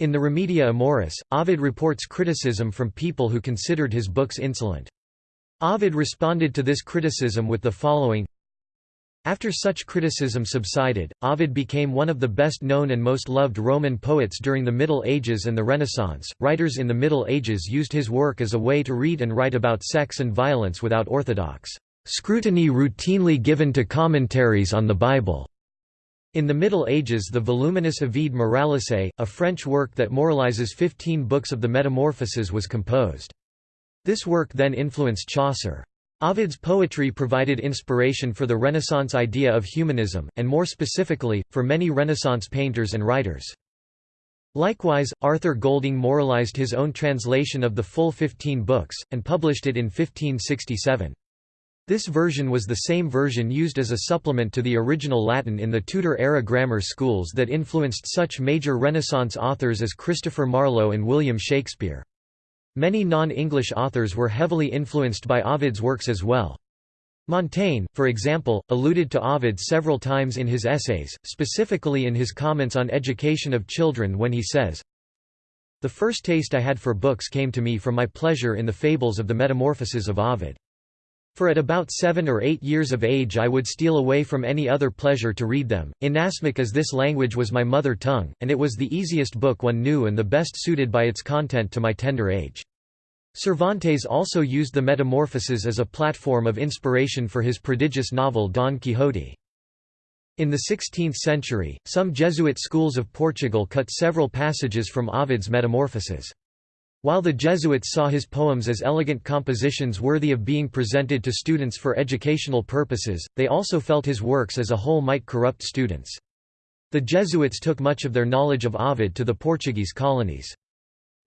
In the Remedia Amoris, Ovid reports criticism from people who considered his books insolent. Ovid responded to this criticism with the following after such criticism subsided, Ovid became one of the best known and most loved Roman poets during the Middle Ages and the Renaissance. Writers in the Middle Ages used his work as a way to read and write about sex and violence without orthodox scrutiny routinely given to commentaries on the Bible. In the Middle Ages the voluminous Ovide Moralise, a French work that moralizes fifteen books of the Metamorphoses was composed. This work then influenced Chaucer. Ovid's poetry provided inspiration for the Renaissance idea of humanism, and more specifically, for many Renaissance painters and writers. Likewise, Arthur Golding moralized his own translation of the full fifteen books, and published it in 1567. This version was the same version used as a supplement to the original Latin in the Tudor-era grammar schools that influenced such major Renaissance authors as Christopher Marlowe and William Shakespeare. Many non-English authors were heavily influenced by Ovid's works as well. Montaigne, for example, alluded to Ovid several times in his essays, specifically in his comments on education of children when he says, The first taste I had for books came to me from my pleasure in the fables of the Metamorphoses of Ovid. For at about seven or eight years of age I would steal away from any other pleasure to read them, inasmuch as this language was my mother tongue, and it was the easiest book one knew and the best suited by its content to my tender age. Cervantes also used the Metamorphoses as a platform of inspiration for his prodigious novel Don Quixote. In the 16th century, some Jesuit schools of Portugal cut several passages from Ovid's Metamorphoses. While the Jesuits saw his poems as elegant compositions worthy of being presented to students for educational purposes, they also felt his works as a whole might corrupt students. The Jesuits took much of their knowledge of Ovid to the Portuguese colonies.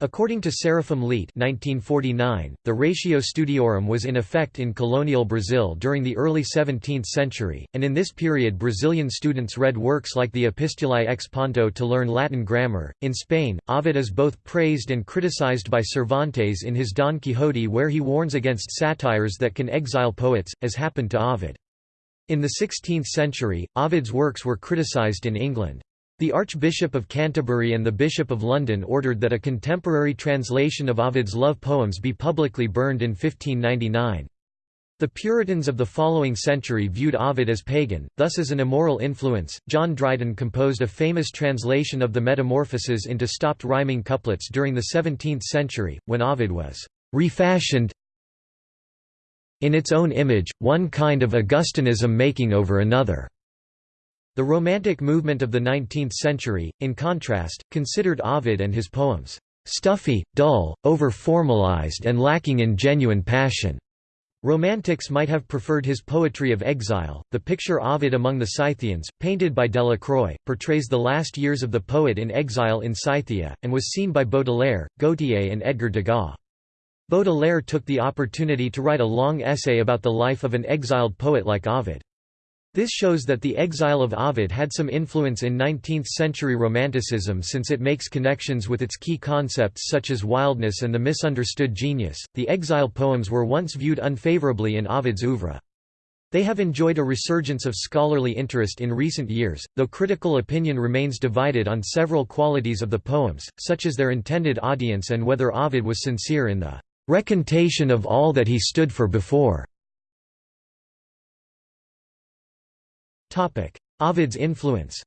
According to Serafim Leite 1949, the Ratio Studiorum was in effect in colonial Brazil during the early 17th century, and in this period Brazilian students read works like the Epistulae ex Ponto to learn Latin grammar. In Spain, Ovid is both praised and criticized by Cervantes in his Don Quixote where he warns against satires that can exile poets, as happened to Ovid. In the 16th century, Ovid's works were criticized in England. The Archbishop of Canterbury and the Bishop of London ordered that a contemporary translation of Ovid's love poems be publicly burned in 1599. The Puritans of the following century viewed Ovid as pagan, thus as an immoral influence. John Dryden composed a famous translation of the Metamorphoses into stopped rhyming couplets during the 17th century, when Ovid was refashioned in its own image, one kind of Augustanism making over another. The Romantic movement of the 19th century, in contrast, considered Ovid and his poems, "...stuffy, dull, over-formalized and lacking in genuine passion." Romantics might have preferred his poetry of exile. The picture Ovid among the Scythians, painted by Delacroix, portrays the last years of the poet in exile in Scythia, and was seen by Baudelaire, Gautier, and Edgar Degas. Baudelaire took the opportunity to write a long essay about the life of an exiled poet like Ovid. This shows that the exile of Ovid had some influence in 19th-century Romanticism since it makes connections with its key concepts such as wildness and the misunderstood genius. The exile poems were once viewed unfavorably in Ovid's oeuvre. They have enjoyed a resurgence of scholarly interest in recent years, though critical opinion remains divided on several qualities of the poems, such as their intended audience and whether Ovid was sincere in the recantation of all that he stood for before. Ovid's influence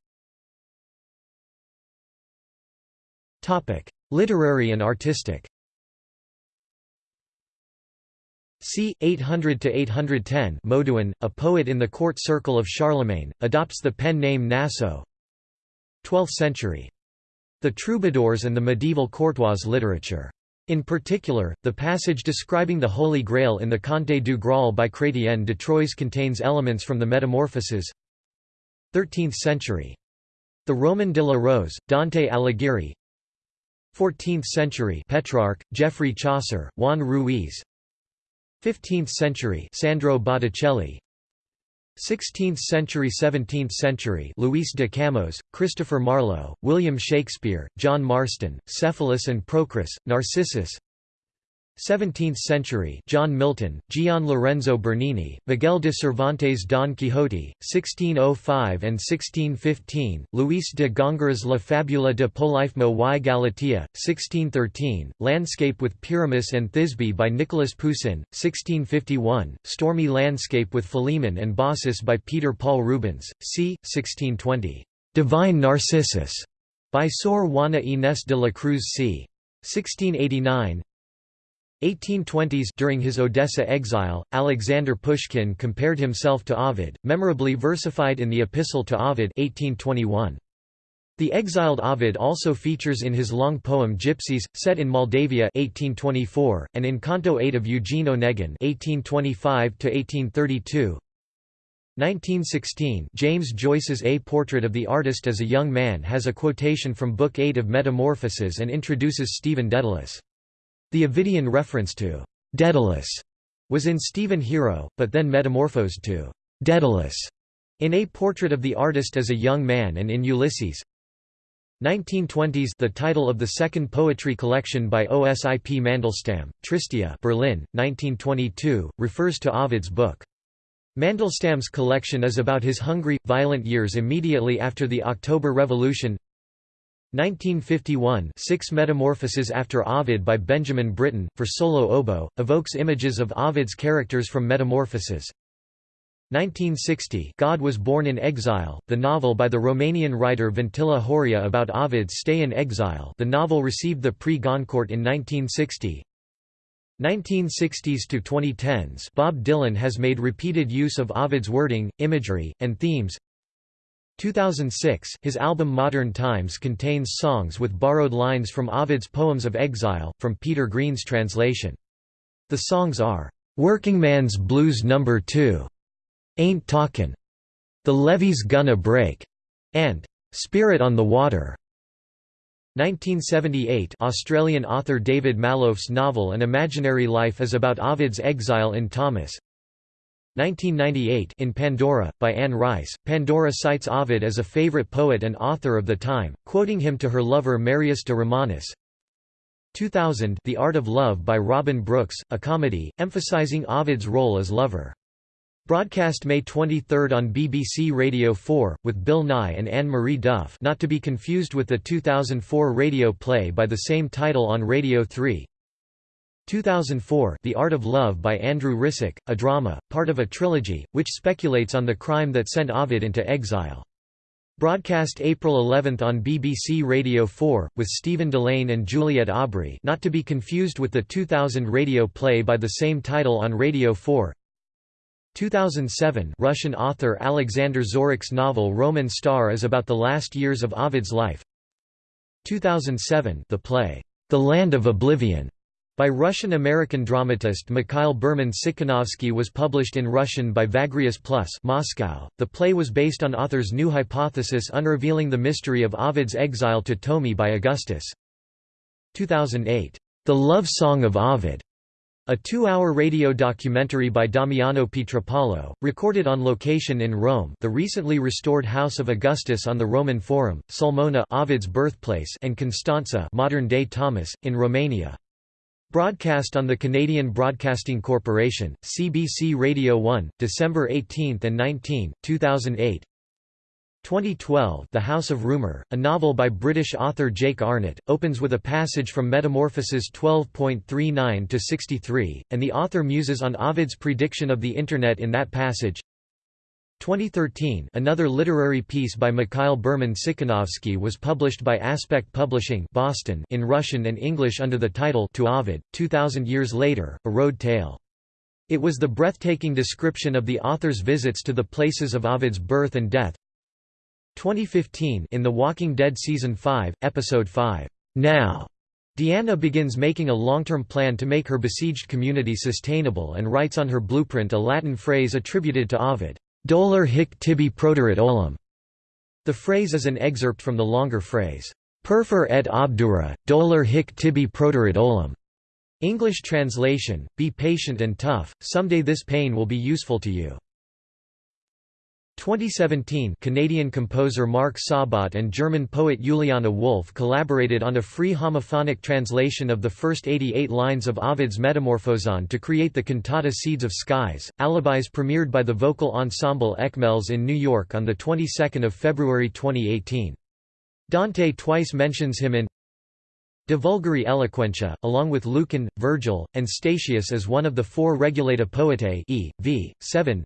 Literary and artistic c. 800–810 Moduin, a poet in the court circle of Charlemagne, adopts the pen name Naso 12th century. The troubadours and the medieval courtois literature. In particular, the passage describing the Holy Grail in the Conte du Graal by Chrétien de Troyes contains elements from the Metamorphoses 13th century. The Roman de la Rose, Dante Alighieri. 14th century Petrarch, Geoffrey Chaucer, Juan Ruiz. 15th century Sandro Botticelli. 16th century 17th century Luis de Camões, Christopher Marlowe, William Shakespeare, John Marston, Cephalus and Procris, Narcissus 17th century John Milton, Gian Lorenzo Bernini, Miguel de Cervantes' Don Quixote, 1605 and 1615, Luis de Góngora's La Fabula de Polifemo y Galatea, 1613, Landscape with Pyramus and Thisbe by Nicholas Poussin, 1651, Stormy Landscape with Philemon and Baucis by Peter Paul Rubens, c. 1620, Divine Narcissus by Sor Juana Inés de la Cruz c. 1689 1820s During his Odessa exile, Alexander Pushkin compared himself to Ovid, memorably versified in the Epistle to Ovid 1821. The exiled Ovid also features in his long poem Gypsies, set in Moldavia 1824, and in Canto 8 of Eugene Onegin 1825–1832 1916 James Joyce's A Portrait of the Artist as a Young Man has a quotation from Book 8 of Metamorphoses and introduces Stephen Dedalus. The Ovidian reference to Daedalus was in Stephen Hero, but then metamorphosed to Daedalus in A Portrait of the Artist as a Young Man and in Ulysses. 1920s The title of the second poetry collection by Osip Mandelstam, Tristia Berlin, 1922, refers to Ovid's book. Mandelstam's collection is about his hungry, violent years immediately after the October Revolution 1951 Six Metamorphoses after Ovid by Benjamin Britten, for solo oboe, evokes images of Ovid's characters from Metamorphoses. 1960 God was Born in Exile, the novel by the Romanian writer Vintila Horia about Ovid's stay in exile the novel received the Prix Goncourt in 1960. 1960s to 2010s Bob Dylan has made repeated use of Ovid's wording, imagery, and themes. 2006, his album Modern Times contains songs with borrowed lines from Ovid's Poems of Exile, from Peter Green's translation. The songs are, "'Workingman's Blues No. 2", "'Ain't Talkin'", "'The Levee's Gonna Break", and "'Spirit on the Water'". 1978 Australian author David Malouf's novel An Imaginary Life is about Ovid's exile in Tomis, 1998 in Pandora, by Anne Rice, Pandora cites Ovid as a favorite poet and author of the time, quoting him to her lover Marius de Romanus. 2000 The Art of Love by Robin Brooks, a comedy, emphasizing Ovid's role as lover. Broadcast May 23 on BBC Radio 4, with Bill Nighy and Anne-Marie Duff not to be confused with the 2004 radio play by the same title on Radio 3. 2004 The Art of Love by Andrew Rissik, a drama, part of a trilogy, which speculates on the crime that sent Ovid into exile. Broadcast April 11 on BBC Radio 4, with Stephen Dillane and Juliet Aubrey not to be confused with the 2000 radio play by the same title on Radio 4 2007 Russian author Alexander Zorich's novel Roman Star is about the last years of Ovid's life. 2007 the play, The Land of Oblivion by Russian-American dramatist Mikhail Berman-Tsikinovsky was published in Russian by Vagrius Plus Moscow. The play was based on author's new hypothesis unrevealing the mystery of Ovid's exile to Tomi by Augustus. 2008, The Love Song of Ovid, a two-hour radio documentary by Damiano Pietropaolo, recorded on location in Rome the recently restored House of Augustus on the Roman Forum, Sulmona Ovid's birthplace and Constanța modern-day Tomis, in Romania. Broadcast on the Canadian Broadcasting Corporation, CBC Radio 1, December 18 and 19, 2008 2012 The House of Rumour, a novel by British author Jake Arnott, opens with a passage from Metamorphoses 12.39 to 63, and the author muses on Ovid's prediction of the Internet in that passage 2013 another literary piece by Mikhail Berman Tsikinovsky was published by Aspect Publishing Boston in Russian and English under the title To Ovid, 2000 Years Later, A Road Tale. It was the breathtaking description of the author's visits to the places of Ovid's birth and death. 2015 in The Walking Dead Season 5, Episode 5, Now, Deanna begins making a long-term plan to make her besieged community sustainable and writes on her blueprint a Latin phrase attributed to Ovid. Dolor hic tibi proderit olim. The phrase is an excerpt from the longer phrase, Perfer et obdura, dolor hic tibi proderit olim. English translation, be patient and tough, someday this pain will be useful to you. 2017 Canadian composer Marc Sabat and German poet Juliana Wolf collaborated on a free homophonic translation of the first 88 lines of Ovid's Metamorphoseon to create the cantata Seeds of Skies. Alibis premiered by the vocal ensemble Ekmeles in New York on the 22nd of February 2018. Dante twice mentions him in De Vulgari Eloquentia, along with Lucan, Virgil, and Statius as one of the four Regulati Poetae e. v. 7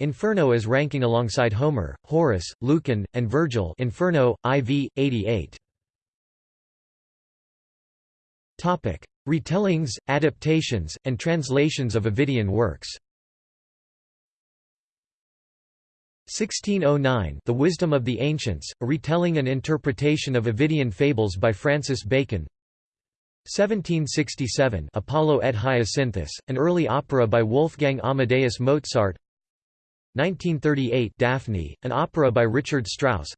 Inferno is ranking alongside Homer, Horace, Lucan, and Virgil Inferno, IV, 88. Topic. Retellings, adaptations, and translations of Ovidian works 1609 The Wisdom of the Ancients, a retelling and interpretation of Ovidian fables by Francis Bacon 1767 Apollo et Hyacinthus, an early opera by Wolfgang Amadeus Mozart 1938 Daphne, an opera by Richard Strauss.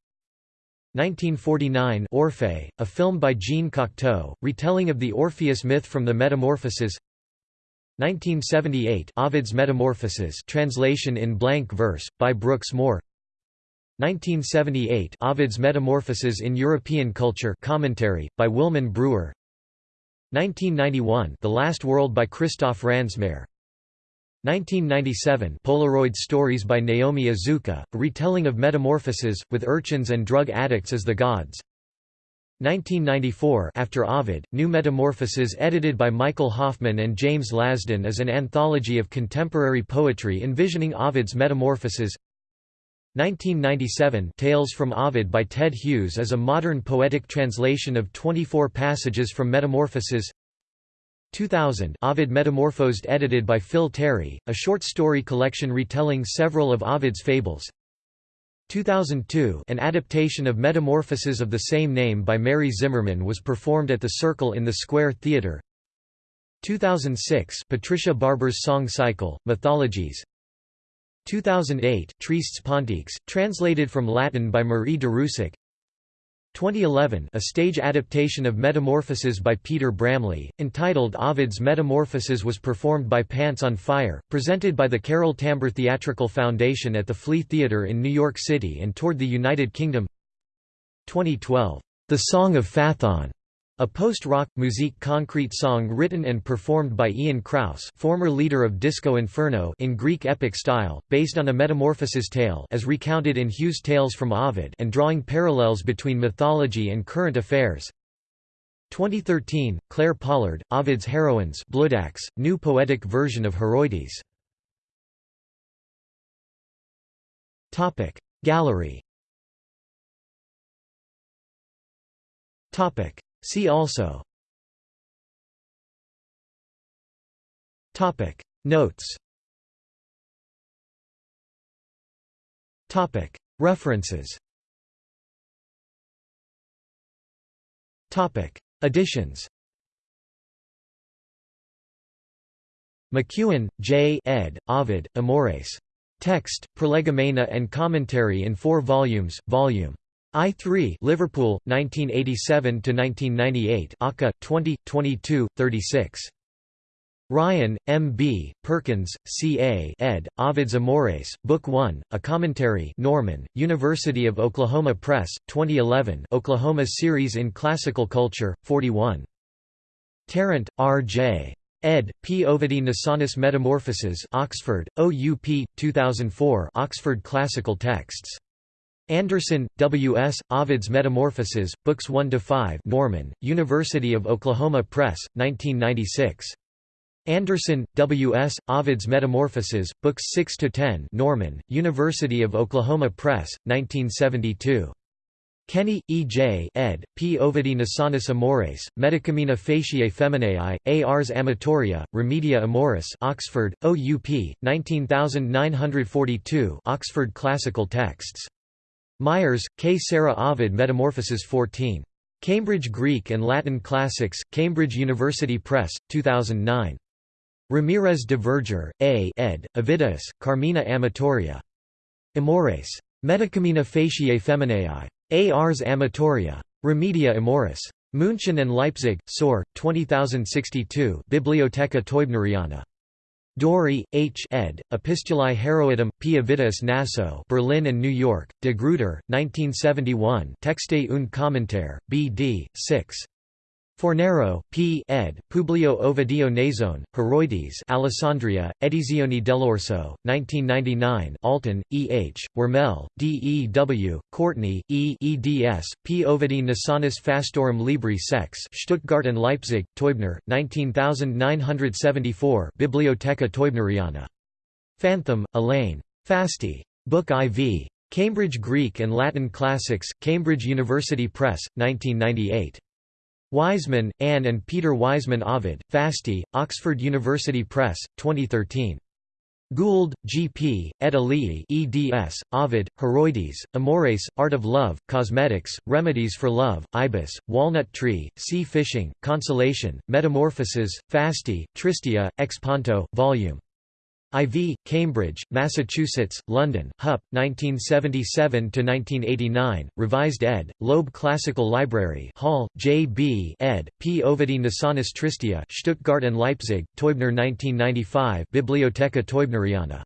1949 Orphée, a film by Jean Cocteau, retelling of the Orpheus myth from the Metamorphoses 1978 Ovid's Metamorphoses translation in blank verse, by Brooks Moore. 1978 Ovid's Metamorphoses in European Culture commentary, by Wilmon Brewer. 1991 The Last World by Christoph Ransmayr 1997 Polaroid Stories by Naomi Iizuka, a retelling of Metamorphoses, with urchins and drug addicts as the gods. 1994 After Ovid, New Metamorphoses edited by Michael Hofmann and James Lasdun is an anthology of contemporary poetry envisioning Ovid's Metamorphoses 1997 Tales from Ovid by Ted Hughes is a modern poetic translation of 24 passages from Metamorphoses 2000 Ovid Metamorphosed edited by Phil Terry, a short story collection retelling several of Ovid's fables. 2002 An adaptation of Metamorphoses of the same name by Mary Zimmerman was performed at the Circle in the Square Theatre 2006 Patricia Barber's song cycle, Mythologies. 2008 Tristes Pontiques, translated from Latin by Marie Darrieussecq 2011 a stage adaptation of Metamorphoses by Peter Bramley, entitled Ovid's Metamorphoses was performed by Pants on Fire, presented by the Carol Tambor Theatrical Foundation at the Flea Theatre in New York City and toured the United Kingdom. 2012, The Song of Phaethon a post-rock, musique concrete song written and performed by Ian Crause former leader of Disco Inferno in Greek epic style, based on a metamorphosis tale as recounted in Hughes' Tales from Ovid and drawing parallels between mythology and current affairs. 2013, Clare Pollard, Ovid's Heroines Bloodaxe, new poetic version of Heroides. Gallery See also Topic Notes Topic References Topic Additions McKeown, J. ed., Ovid, Amores. Text, prolegomena and commentary in four volumes, Vol. I3 Liverpool 1987 to 1998 ACA 20 22 36 Ryan, M. B., Perkins, C. A. ed., Ovid's Amores, Book 1, A Commentary Norman, University of Oklahoma Press, 2011 Oklahoma Series in Classical Culture, 41. Tarrant, R. J. ed. P. Ovidi Nasonis Metamorphoses Oxford, OUP, 2004 Oxford Classical Texts Anderson, W. S., Ovid's Metamorphoses, Books 1–5 Norman, University of Oklahoma Press, 1996. Anderson, W. S., Ovid's Metamorphoses, Books 6–10 Norman, University of Oklahoma Press, 1972. Kenney, E. J. ed., P. Ovidi Nasonis Amores, Medicamina Faciei Femineae. Ars Amatoria, Remedia Amoris Oxford, OUP, 19942 Oxford Classical Texts. Myers, K. Sarah Ovid Metamorphoses 14. Cambridge Greek and Latin Classics, Cambridge University Press, 2009. Ramirez de Verger, A. ed., Ovidius, Carmina Amatoria. Amores. Medicamina Faciei Femineae. Ars Amatoria. Remedia Amoris. München and Leipzig, Saur, 20062 Bibliotheca Teubneriana. Dörrie, H. ed., Epistulae Heroidum, P. Ovidius Naso Berlin and New York, De Gruyter, 1971 Texte und Kommentar, B. D. 6. Fornero, P. ed., Publio Ovidio Nazone, Heroides Alessandria, Edizioni dell'Orso, 1999 Alton, E. H., Wormell, D. E. W., Courtney, E. eds., P. Ovidi Nasonis Fastorum Libri Sex Stuttgart and Leipzig, Teubner, 19974 Bibliotheca Teubneriana. Fantham, Elaine. Fasti. Book IV. Cambridge Greek and Latin Classics, Cambridge University Press, 1998. Wiseman, Anne and Peter Wiseman Ovid, Fasti, Oxford University Press, 2013. Goold, G. P., ed. Alii eds., Ovid, Heroides, Amores, Art of Love, Cosmetics, Remedies for Love, Ibis, Walnut Tree, Sea Fishing, Consolation, Metamorphoses, Fasti, Tristia, Exponto, Vol. IV, Cambridge, Massachusetts, London, Hupp, 1977–1989, Revised ed., Loeb Classical Library Hall, J. B. ed., P. Ovidi Nasonis Tristia Stuttgart and Leipzig, Teubner 1995 Bibliotheca Teubneriana.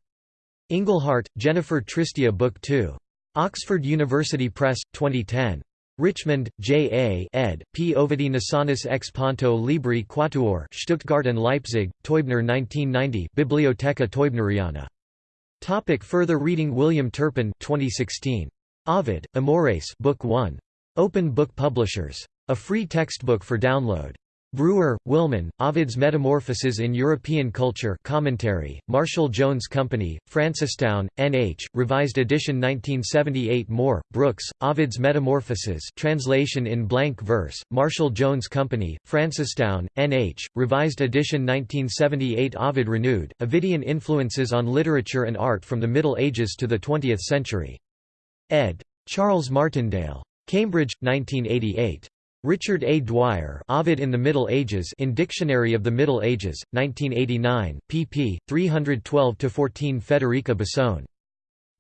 Ingleheart, Jennifer Tristia Book 2. Oxford University Press, 2010. Richmond, J. A. ed., P. Ovidi Nasonis ex Ponto Libri Quatuor Stuttgart and Leipzig, Teubner 1990 Bibliotheca Teubneriana. Topic further reading William Turpin 2016. Ovid, Amores Book 1. Open Book Publishers. A free textbook for download. Brewer, Wilmon, Ovid's Metamorphoses in European Culture Commentary, Marshall Jones Company, Francestown, N.H., Revised edition 1978 Moore, Brooks, Ovid's Metamorphoses translation in blank verse, Marshall Jones Company, Francestown, N.H., Revised edition 1978 Ovid Renewed, Ovidian Influences on Literature and Art from the Middle Ages to the Twentieth Century. Ed. Charles Martindale. Cambridge, 1988. Richard A. Dwyer Ovid in the Middle Ages in Dictionary of the Middle Ages, 1989, pp. 312–14 Federica Bessone.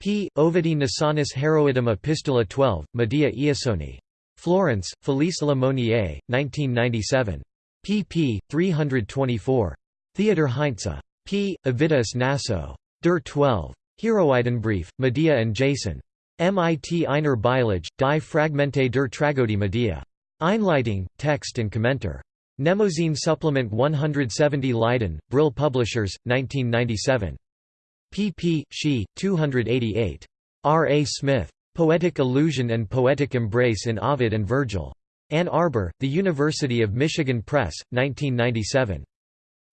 P. Ovidi Nasonis Heroidum Epistola 12, Medea Iasoni. Florence, Felice Le Monnier, 1997. pp. 324. Theodor Heinze. P. Ovidius Naso. Der 12. Heroidenbrief, Medea and Jason. MIT Einer Beilage, die Fragmente der Tragödie Medea. Einleitung, Text and Commenter. Mnemosyne Supplement 170 Leiden, Brill Publishers, 1997. pp. She, 288. R. A. Smith. Poetic Illusion and Poetic Embrace in Ovid and Virgil. Ann Arbor, The University of Michigan Press, 1997.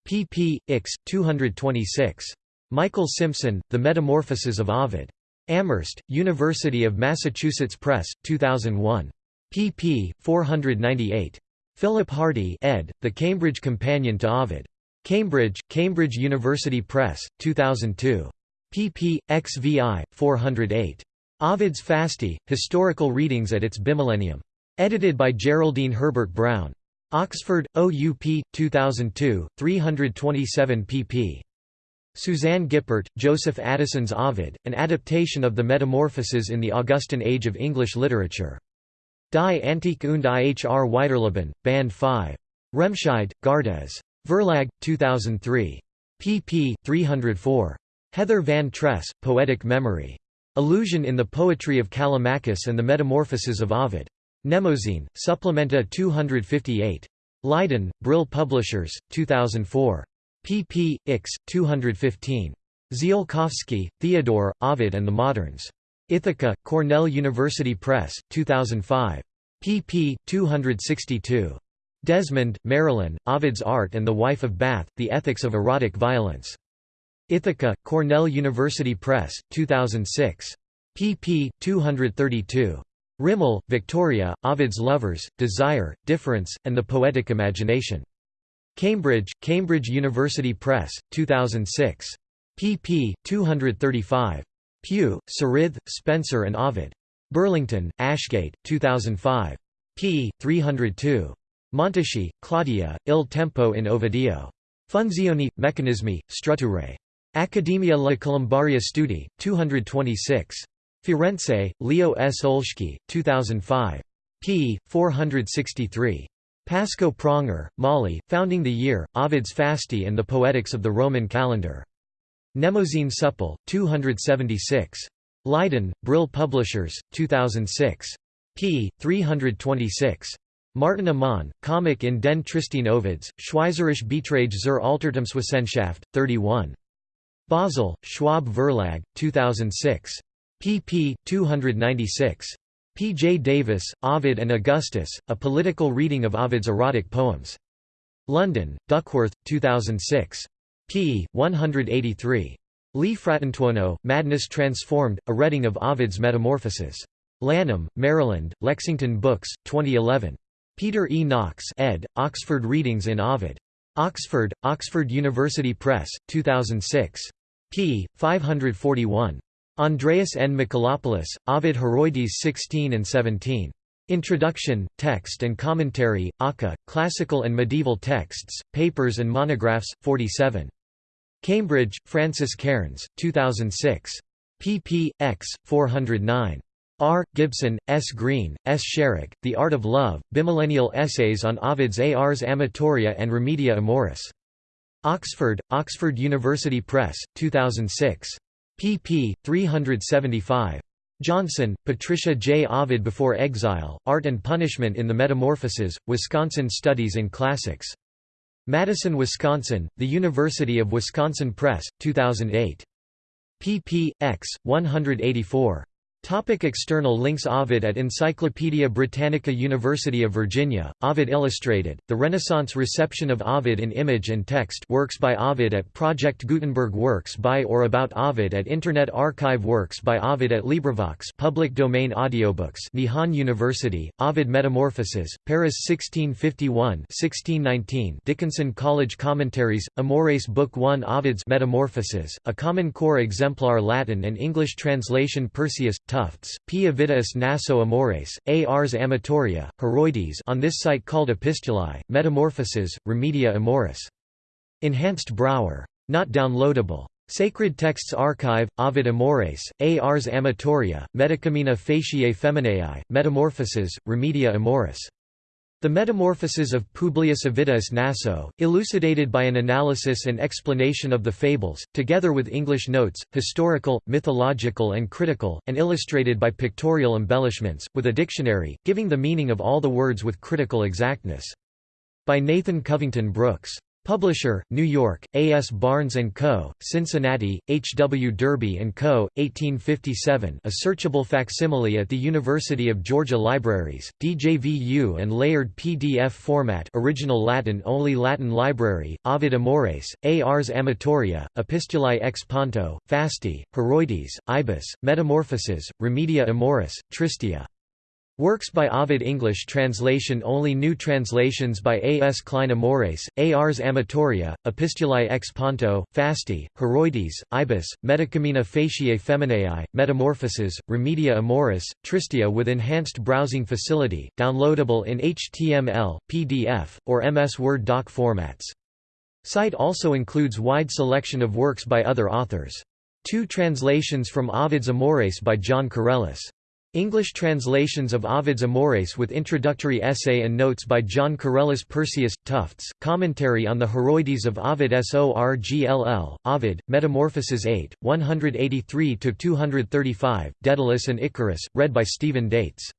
pp. Ix. 226. Michael Simpson, The Metamorphoses of Ovid. Amherst, University of Massachusetts Press, 2001 pp. 498. Philip Hardie ed., The Cambridge Companion to Ovid. Cambridge, Cambridge University Press, 2002. pp. xvi. 408. Ovid's Fasti, Historical Readings at its Bimillennium. Edited by Geraldine Herbert Brown. Oxford, OUP, 2002, 327 pp. Suzanne Gippert, Joseph Addison's Ovid, an adaptation of the Metamorphoses in the Augustan Age of English Literature. Die Antike und Ihr Weiterleben, Band 5. Remscheid, Gardez. Verlag, 2003. pp. 304. Heather Van Tress, Poetic Memory. Allusion in the Poetry of Callimachus and the Metamorphoses of Ovid. Mnemosyne, Supplementa 258. Leiden, Brill Publishers, 2004. pp. Ix. 215. Ziolkowski, Theodore, Ovid and the Moderns. Ithaca, Cornell University Press, 2005. pp. 262. Desmond, Marilyn, Ovid's Art and the Wife of Bath, The Ethics of Erotic Violence. Ithaca, Cornell University Press, 2006. pp. 232. Rimell, Victoria, Ovid's Lovers, Desire, Difference, and the Poetic Imagination. Cambridge, Cambridge University Press, 2006. pp. 235. Pugh, Syrithe, Spenser and Ovid. Burlington, Ashgate, 2005. p. 302. Monteschi, Claudia, Il tempo in Ovidio. Funzioni, meccanismi, strutture. Accademia La Colombaria Studi, 226. Firenze, Leo S. Olschki, 2005. p. 463. Pasco Pranger, Molly, Founding the Year, Ovid's Fasti and the Poetics of the Roman Calendar. Mnemosyne Supple, 276. Leiden, Brill Publishers, 2006. p. 326. Martin Amann, Comic in den Tristien Ovids, Schweizerisch Beiträge zur Altertumswissenschaft, 31. Basel, Schwab Verlag, 2006. pp. 296. P. J. Davis, Ovid and Augustus, A Political Reading of Ovid's Erotic Poems. London, Duckworth, 2006 p. 183. Lee Fratantuono, Madness Transformed, A Reading of Ovid's Metamorphoses. Lanham, Maryland, Lexington Books, 2011. Peter E. Knox ed., Oxford Readings in Ovid. Oxford, Oxford University Press, 2006. p. 541. Andreas N. Michalopoulos, Ovid Heroides 16 and 17. Introduction, Text and Commentary, Aka, Classical and Medieval Texts, Papers and Monographs, 47. Cambridge, Francis Cairns, 2006. pp. x. 409. R. Gibson, S. Green, S. Sharrock, The Art of Love, Bimillennial Essays on Ovid's Ars Amatoria and Remedia Amoris. Oxford, Oxford University Press, 2006. pp. 375. Johnson, Patricia J. Ovid Before Exile, Art and Punishment in the Metamorphoses, Wisconsin Studies in Classics. Madison, Wisconsin, The University of Wisconsin Press, 2008. pp. x. 184. Topic external links Ovid at Encyclopædia Britannica University of Virginia, Ovid Illustrated, The Renaissance Reception of Ovid in Image and Text Works by Ovid at Project Gutenberg Works by or about Ovid at Internet Archive Works by Ovid at LibriVox public domain audiobooks Nihon University, Ovid Metamorphoses, Paris 1651-1619 Dickinson College Commentaries, Amores Book 1 Ovid's Metamorphoses, a Common Core Exemplar Latin and English translation Perseus, Tufts, P. Ovidius Naso Amores, A. Ars Amatoria, Heroides on this site called Epistulae, Metamorphoses, Remedia Amoris. Enhanced Brouwer. Not downloadable. Sacred Texts Archive, Ovid Amores, A. Ars Amatoria, Medicamina Faciei Femineae, Metamorphoses, Remedia Amoris. The Metamorphoses of Publius Ovidius Naso, elucidated by an analysis and explanation of the fables, together with English notes, historical, mythological and critical, and illustrated by pictorial embellishments, with a dictionary, giving the meaning of all the words with critical exactness. By Nathan Covington Brooks. Publisher, New York, A. S. Barnes & Co., Cincinnati, H. W. Derby & Co., 1857 a searchable facsimile at the University of Georgia Libraries, DJVU and layered PDF format original Latin only Latin Library, Ovid Amores. Ars Amatoria, Epistulae ex Ponto, Fasti, Heroides, Ibis, Metamorphoses, Remedia Amoris, Tristia. Works by Ovid English translation Only new translations by A. S. Klein Amores, A. Ars Amatoria, Epistulae ex Ponto, Fasti, Heroides, Ibis, Medicamina Faciei Femineae, Metamorphoses, Remedia Amoris, Tristia with enhanced browsing facility, downloadable in HTML, PDF, or MS Word doc formats. Site also includes wide selection of works by other authors. Two translations from Ovid's Amores by Jon Corelis. English translations of Ovid's Amores with introductory essay and notes by Jon Corelis Perseus, Tufts, commentary on the Heroides of Ovid Sorgll, Ovid, Metamorphoses 8, 183–235, Daedalus and Icarus, read by Stephen Daitz.